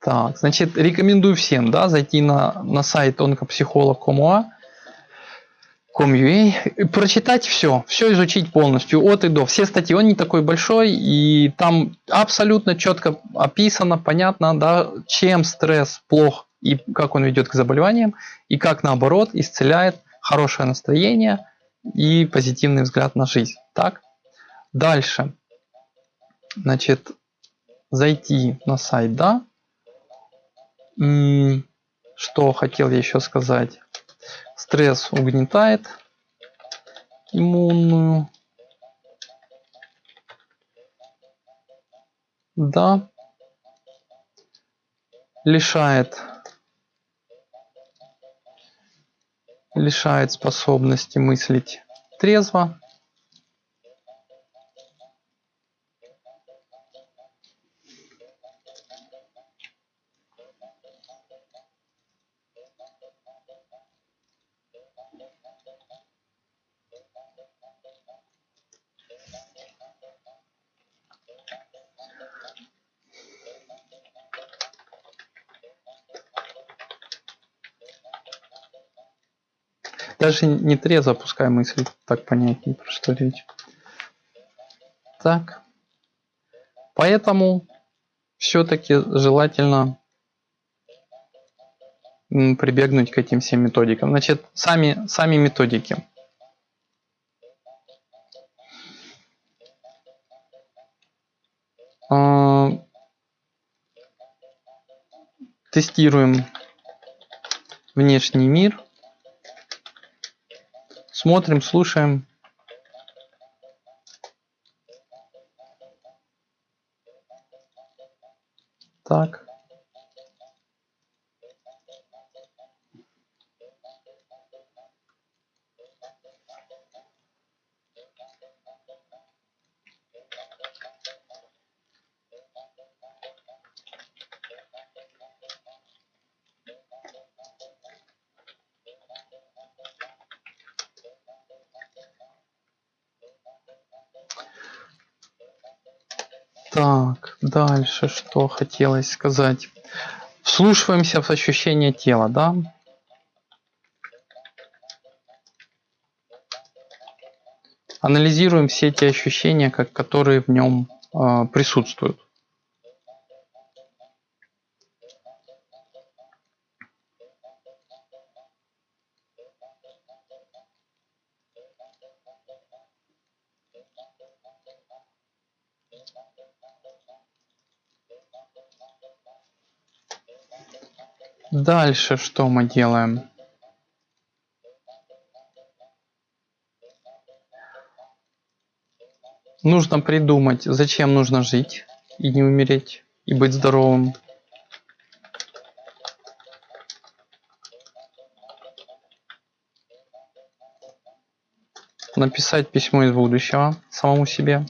Так, значит, рекомендую всем, да, зайти на, на сайт онкопсихолог.com.ua Com.ua, прочитать все, все изучить полностью, от и до. Все статьи, он не такой большой, и там абсолютно четко описано, понятно, да, чем стресс плох и как он ведет к заболеваниям, и как наоборот исцеляет хорошее настроение и позитивный взгляд на жизнь. Так, дальше, значит, зайти на сайт, да, что хотел еще сказать. Стресс угнетает иммунную. Да. Лишает лишает способности мыслить трезво. Даже не трезво, пускай мысль так понятнее, про что речь. Так. Поэтому все-таки желательно прибегнуть к этим всем методикам. Значит, сами, сами методики. А, тестируем внешний мир. Смотрим, слушаем. Так. Так, дальше что хотелось сказать. Вслушиваемся в ощущение тела, да? Анализируем все эти ощущения, как, которые в нем э, присутствуют. Дальше что мы делаем? Нужно придумать, зачем нужно жить и не умереть, и быть здоровым. Написать письмо из будущего самому себе.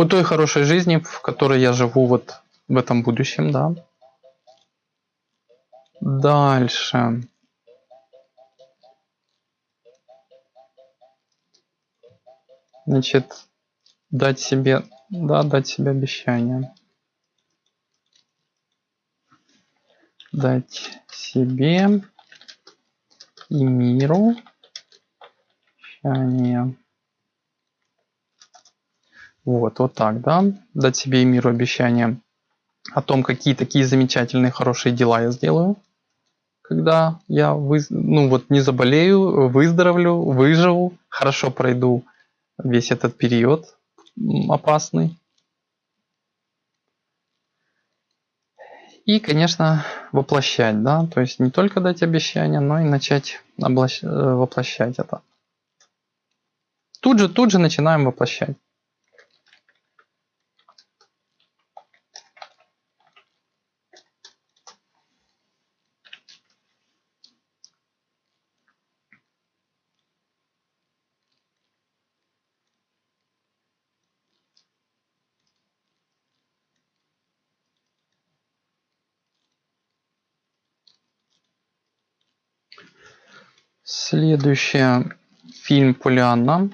о той хорошей жизни, в которой я живу вот в этом будущем, да. Дальше. Значит, дать себе, да, дать себе обещание. Дать себе и миру обещание. Вот, вот так, да, дать себе и миру обещание о том, какие такие замечательные, хорошие дела я сделаю, когда я вы, ну вот не заболею, выздоровлю, выживу, хорошо пройду весь этот период опасный. И, конечно, воплощать, да, то есть не только дать обещание, но и начать э, воплощать это. Тут же, тут же начинаем воплощать. Следующее. Фильм Полианна.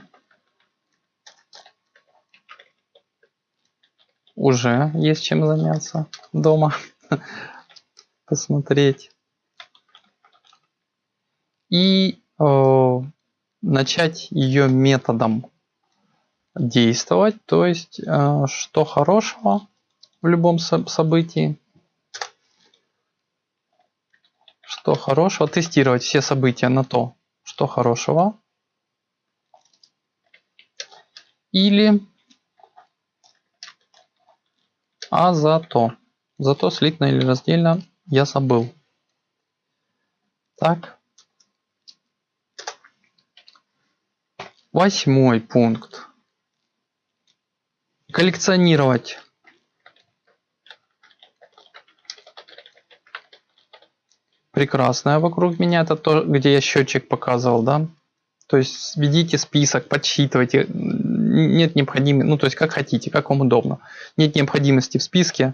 Уже есть чем заняться дома. Посмотреть. И э, начать ее методом действовать. То есть, э, что хорошего в любом событии. Что хорошего. Тестировать все события на то, что хорошего. Или а зато. Зато слитно или раздельно я забыл. Так. Восьмой пункт. Коллекционировать. Прекрасное вокруг меня. Это то, где я счетчик показывал, да? То есть ведите список, подсчитывайте. Нет необходимости, ну то есть как хотите, как вам удобно. Нет необходимости в списке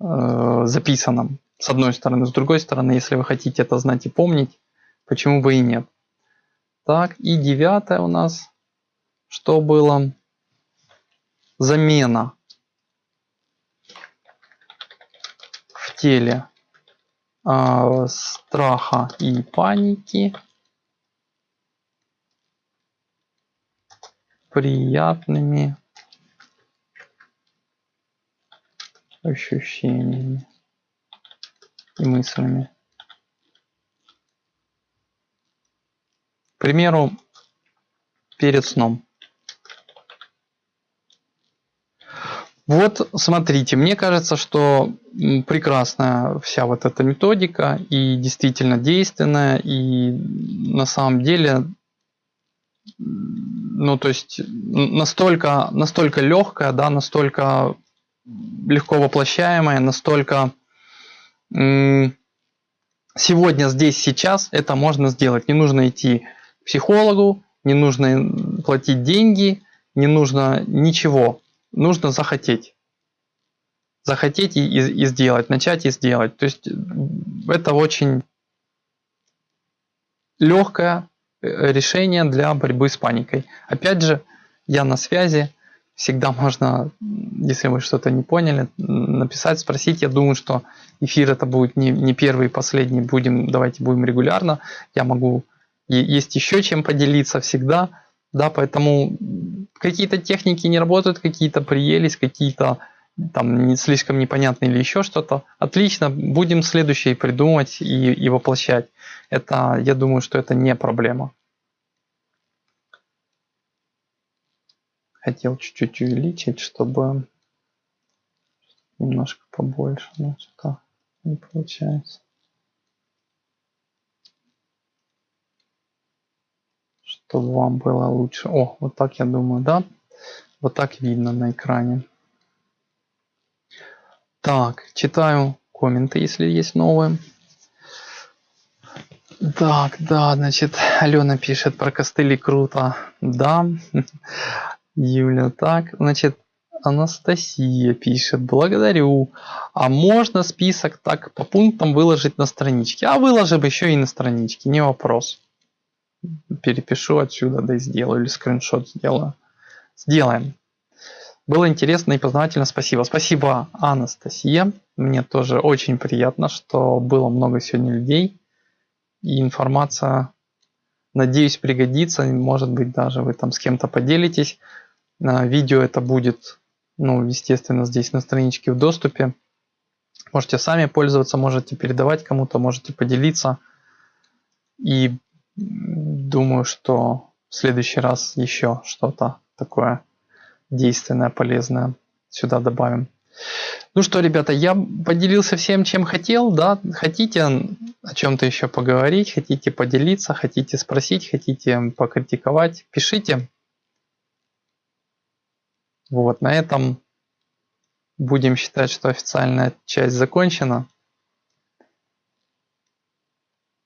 э, записанном, с одной стороны. С другой стороны, если вы хотите это знать и помнить, почему бы и нет. Так, и девятое у нас, что было? Замена в теле э, страха и паники приятными ощущениями и мыслями. К примеру, перед сном. Вот смотрите, мне кажется, что прекрасная вся вот эта методика и действительно действенная, и на самом деле ну, то есть настолько, настолько легкая, да, настолько легко воплощаемая, настолько сегодня, здесь, сейчас это можно сделать. Не нужно идти к психологу, не нужно платить деньги, не нужно ничего. Нужно захотеть. Захотеть и, и, и сделать, начать и сделать. То есть это очень легкая, Э, решение для борьбы с паникой. Опять же, я на связи, всегда можно, если вы что-то не поняли, написать, спросить. Я думаю, что эфир это будет не, не первый и последний, будем, давайте будем регулярно. Я могу, есть еще чем поделиться всегда, да, поэтому какие-то техники не работают, какие-то приелись, какие-то там не слишком непонятно или еще что-то. Отлично, будем следующее придумать и, и воплощать. Это, я думаю, что это не проблема. Хотел чуть-чуть увеличить, чтобы немножко побольше, но что не получается. Чтобы вам было лучше. О, вот так я думаю, да? Вот так видно на экране. Так, читаю комменты, если есть новые. Так, да, значит, Алена пишет про костыли круто. Да. Юля, так, значит, Анастасия пишет, благодарю. А можно список так по пунктам выложить на страничке? А выложим еще и на страничке, не вопрос. Перепишу отсюда, да и сделаю, или скриншот сделаю. Сделаем. Было интересно и познавательно, спасибо. Спасибо, Анастасия. Мне тоже очень приятно, что было много сегодня людей и информация, надеюсь, пригодится. Может быть, даже вы там с кем-то поделитесь. Видео это будет, ну, естественно, здесь на страничке в доступе. Можете сами пользоваться, можете передавать кому-то, можете поделиться. И думаю, что в следующий раз еще что-то такое действенное, полезное сюда добавим. Ну что, ребята, я поделился всем, чем хотел, да, хотите о чем-то еще поговорить, хотите поделиться, хотите спросить, хотите покритиковать, пишите. Вот, на этом будем считать, что официальная часть закончена.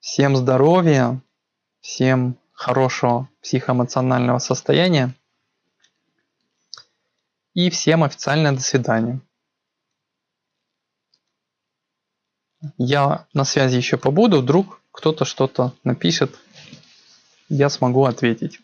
Всем здоровья, всем хорошего психоэмоционального состояния и всем официальное до свидания. Я на связи еще побуду, вдруг кто-то что-то напишет. я смогу ответить.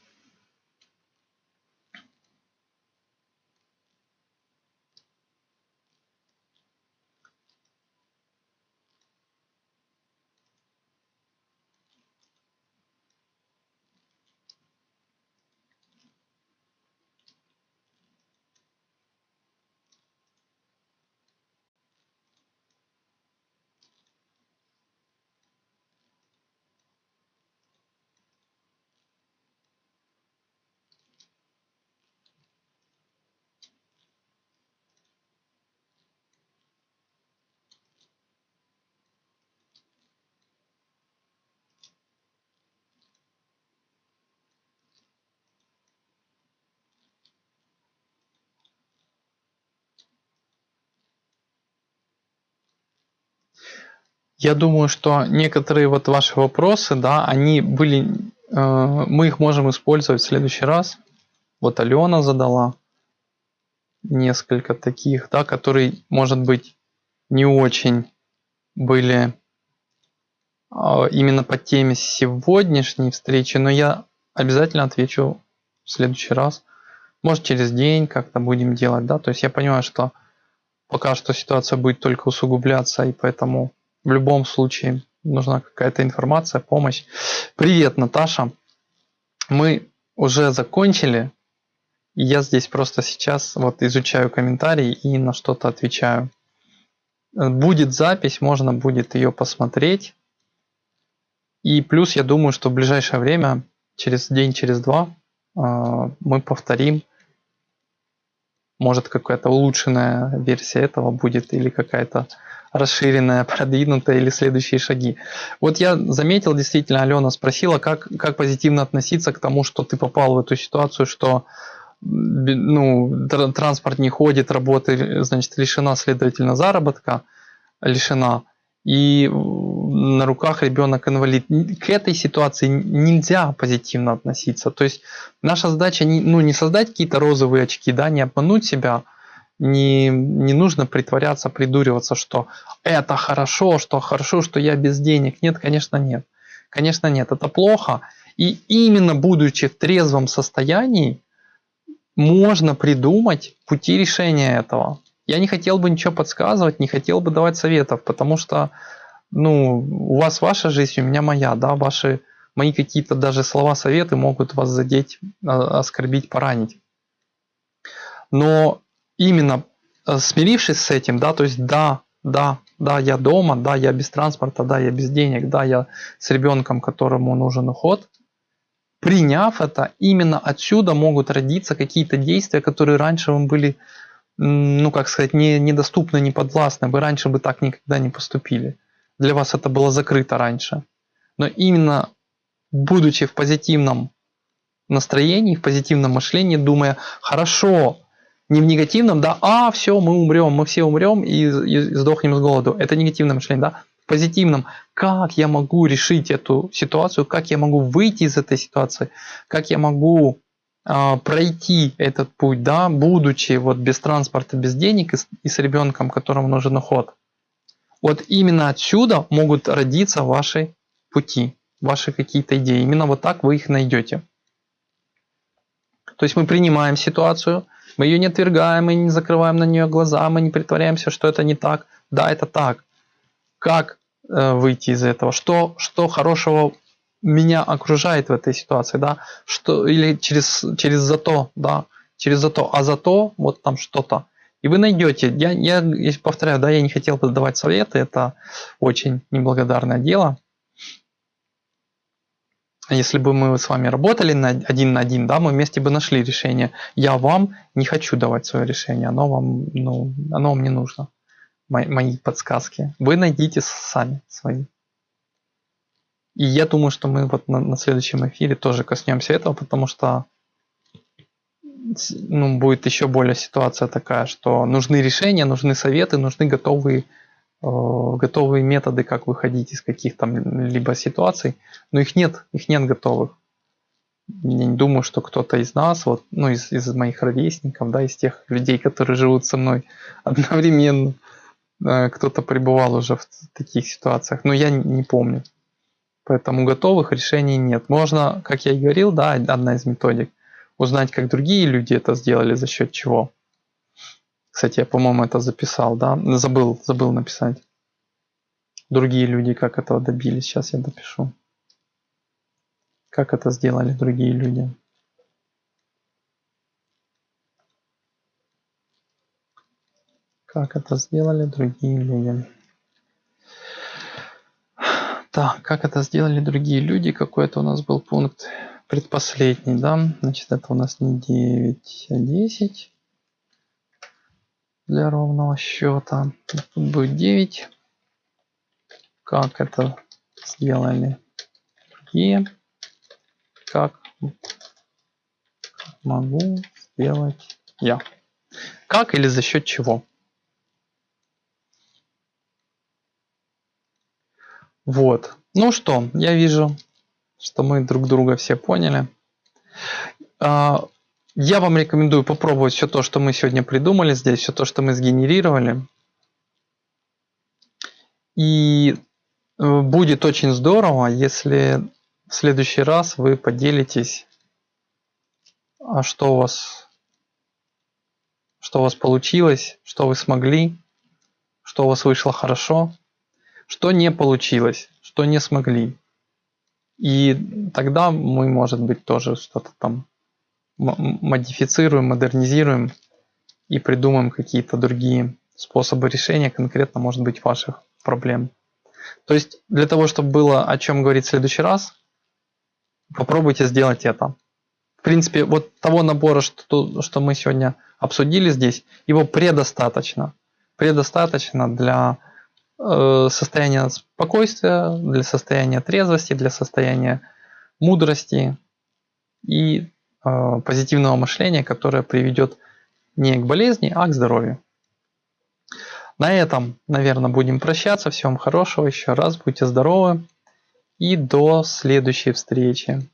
Я думаю, что некоторые вот ваши вопросы, да, они были, э, мы их можем использовать в следующий раз. Вот Алена задала несколько таких, да, которые, может быть, не очень были э, именно по теме сегодняшней встречи, но я обязательно отвечу в следующий раз. Может через день как-то будем делать, да, то есть я понимаю, что пока что ситуация будет только усугубляться, и поэтому в любом случае нужна какая-то информация, помощь. Привет, Наташа. Мы уже закончили. Я здесь просто сейчас вот изучаю комментарии и на что-то отвечаю. Будет запись, можно будет ее посмотреть. И плюс я думаю, что в ближайшее время, через день, через два, а, мы повторим. Может какая-то улучшенная версия этого будет или какая-то расширенная, продвинутая или следующие шаги. Вот я заметил, действительно, Алена спросила, как, как позитивно относиться к тому, что ты попал в эту ситуацию, что ну, транспорт не ходит, работы, значит, лишена, следовательно, заработка, лишена, и на руках ребенок инвалид. К этой ситуации нельзя позитивно относиться. То есть наша задача не, ну, не создать какие-то розовые очки, да, не обмануть себя, не, не нужно притворяться, придуриваться, что это хорошо, что хорошо, что я без денег. Нет, конечно, нет. Конечно, нет. Это плохо. И именно будучи в трезвом состоянии, можно придумать пути решения этого. Я не хотел бы ничего подсказывать, не хотел бы давать советов, потому что ну, у вас ваша жизнь, у меня моя, да, ваши, мои какие-то даже слова, советы могут вас задеть, а, оскорбить, поранить. Но именно э, смирившись с этим, да, то есть да, да, да, я дома, да, я без транспорта, да, я без денег, да, я с ребенком, которому нужен уход, приняв это, именно отсюда могут родиться какие-то действия, которые раньше вам были, ну, как сказать, не, недоступны, не подвластны, вы раньше бы так никогда не поступили. Для вас это было закрыто раньше. Но именно будучи в позитивном настроении, в позитивном мышлении, думая, хорошо, не в негативном, да, а, все, мы умрем, мы все умрем и, и сдохнем с голоду. Это негативное мышление, да. В позитивном, как я могу решить эту ситуацию, как я могу выйти из этой ситуации, как я могу э, пройти этот путь, да, будучи вот без транспорта, без денег и с, и с ребенком, которому нужен уход. Вот именно отсюда могут родиться ваши пути, ваши какие-то идеи. Именно вот так вы их найдете. То есть мы принимаем ситуацию, мы ее не отвергаем, мы не закрываем на нее глаза, мы не притворяемся, что это не так. Да, это так. Как э, выйти из этого? Что, что хорошего меня окружает в этой ситуации, да? Что, или через, через зато, да? Через зато. А зато вот там что-то. И вы найдете, я, я, повторяю, да, я не хотел бы давать советы, это очень неблагодарное дело. Если бы мы с вами работали на один на один, да, мы вместе бы нашли решение. Я вам не хочу давать свое решение, оно вам, ну, оно вам не нужно. Мои, мои подсказки. Вы найдите сами свои. И я думаю, что мы вот на, на следующем эфире тоже коснемся этого, потому что ну, будет еще более ситуация такая, что нужны решения, нужны советы, нужны готовые готовые методы, как выходить из каких-то либо ситуаций, но их нет, их нет готовых. Я не думаю, что кто-то из нас, вот, ну, из, из моих ровесников, да, из тех людей, которые живут со мной одновременно, э, кто-то пребывал уже в таких ситуациях, но я не помню. Поэтому готовых решений нет. Можно, как я и говорил, да, одна из методик, узнать, как другие люди это сделали, за счет чего. Кстати, я, по-моему, это записал, да? Забыл, забыл написать. Другие люди как этого добились. Сейчас я допишу. Как это сделали другие люди. Как это сделали другие люди. Так, как это сделали другие люди? Какой это у нас был пункт? Предпоследний, да? Значит, это у нас не 9, а 10 для ровного счета. Тут будет 9. Как это сделали другие? Как могу сделать я? Как или за счет чего? Вот. Ну что, я вижу, что мы друг друга все поняли. А, я вам рекомендую попробовать все то, что мы сегодня придумали здесь, все то, что мы сгенерировали. И э, будет очень здорово, если в следующий раз вы поделитесь, а что у вас, что у вас получилось, что вы смогли, что у вас вышло хорошо. Что не получилось, что не смогли. И тогда мы, может быть, тоже что-то там модифицируем, модернизируем и придумаем какие-то другие способы решения конкретно, может быть, ваших проблем. То есть для того, чтобы было о чем говорить в следующий раз, попробуйте сделать это. В принципе, вот того набора, что, что мы сегодня обсудили здесь, его предостаточно. Предостаточно для Э, состояния спокойствия, для состояния трезвости, для состояния мудрости и позитивного мышления, которое приведет не к болезни, а к здоровью. На этом, наверное, будем прощаться. Всем хорошего еще раз, будьте здоровы и до следующей встречи.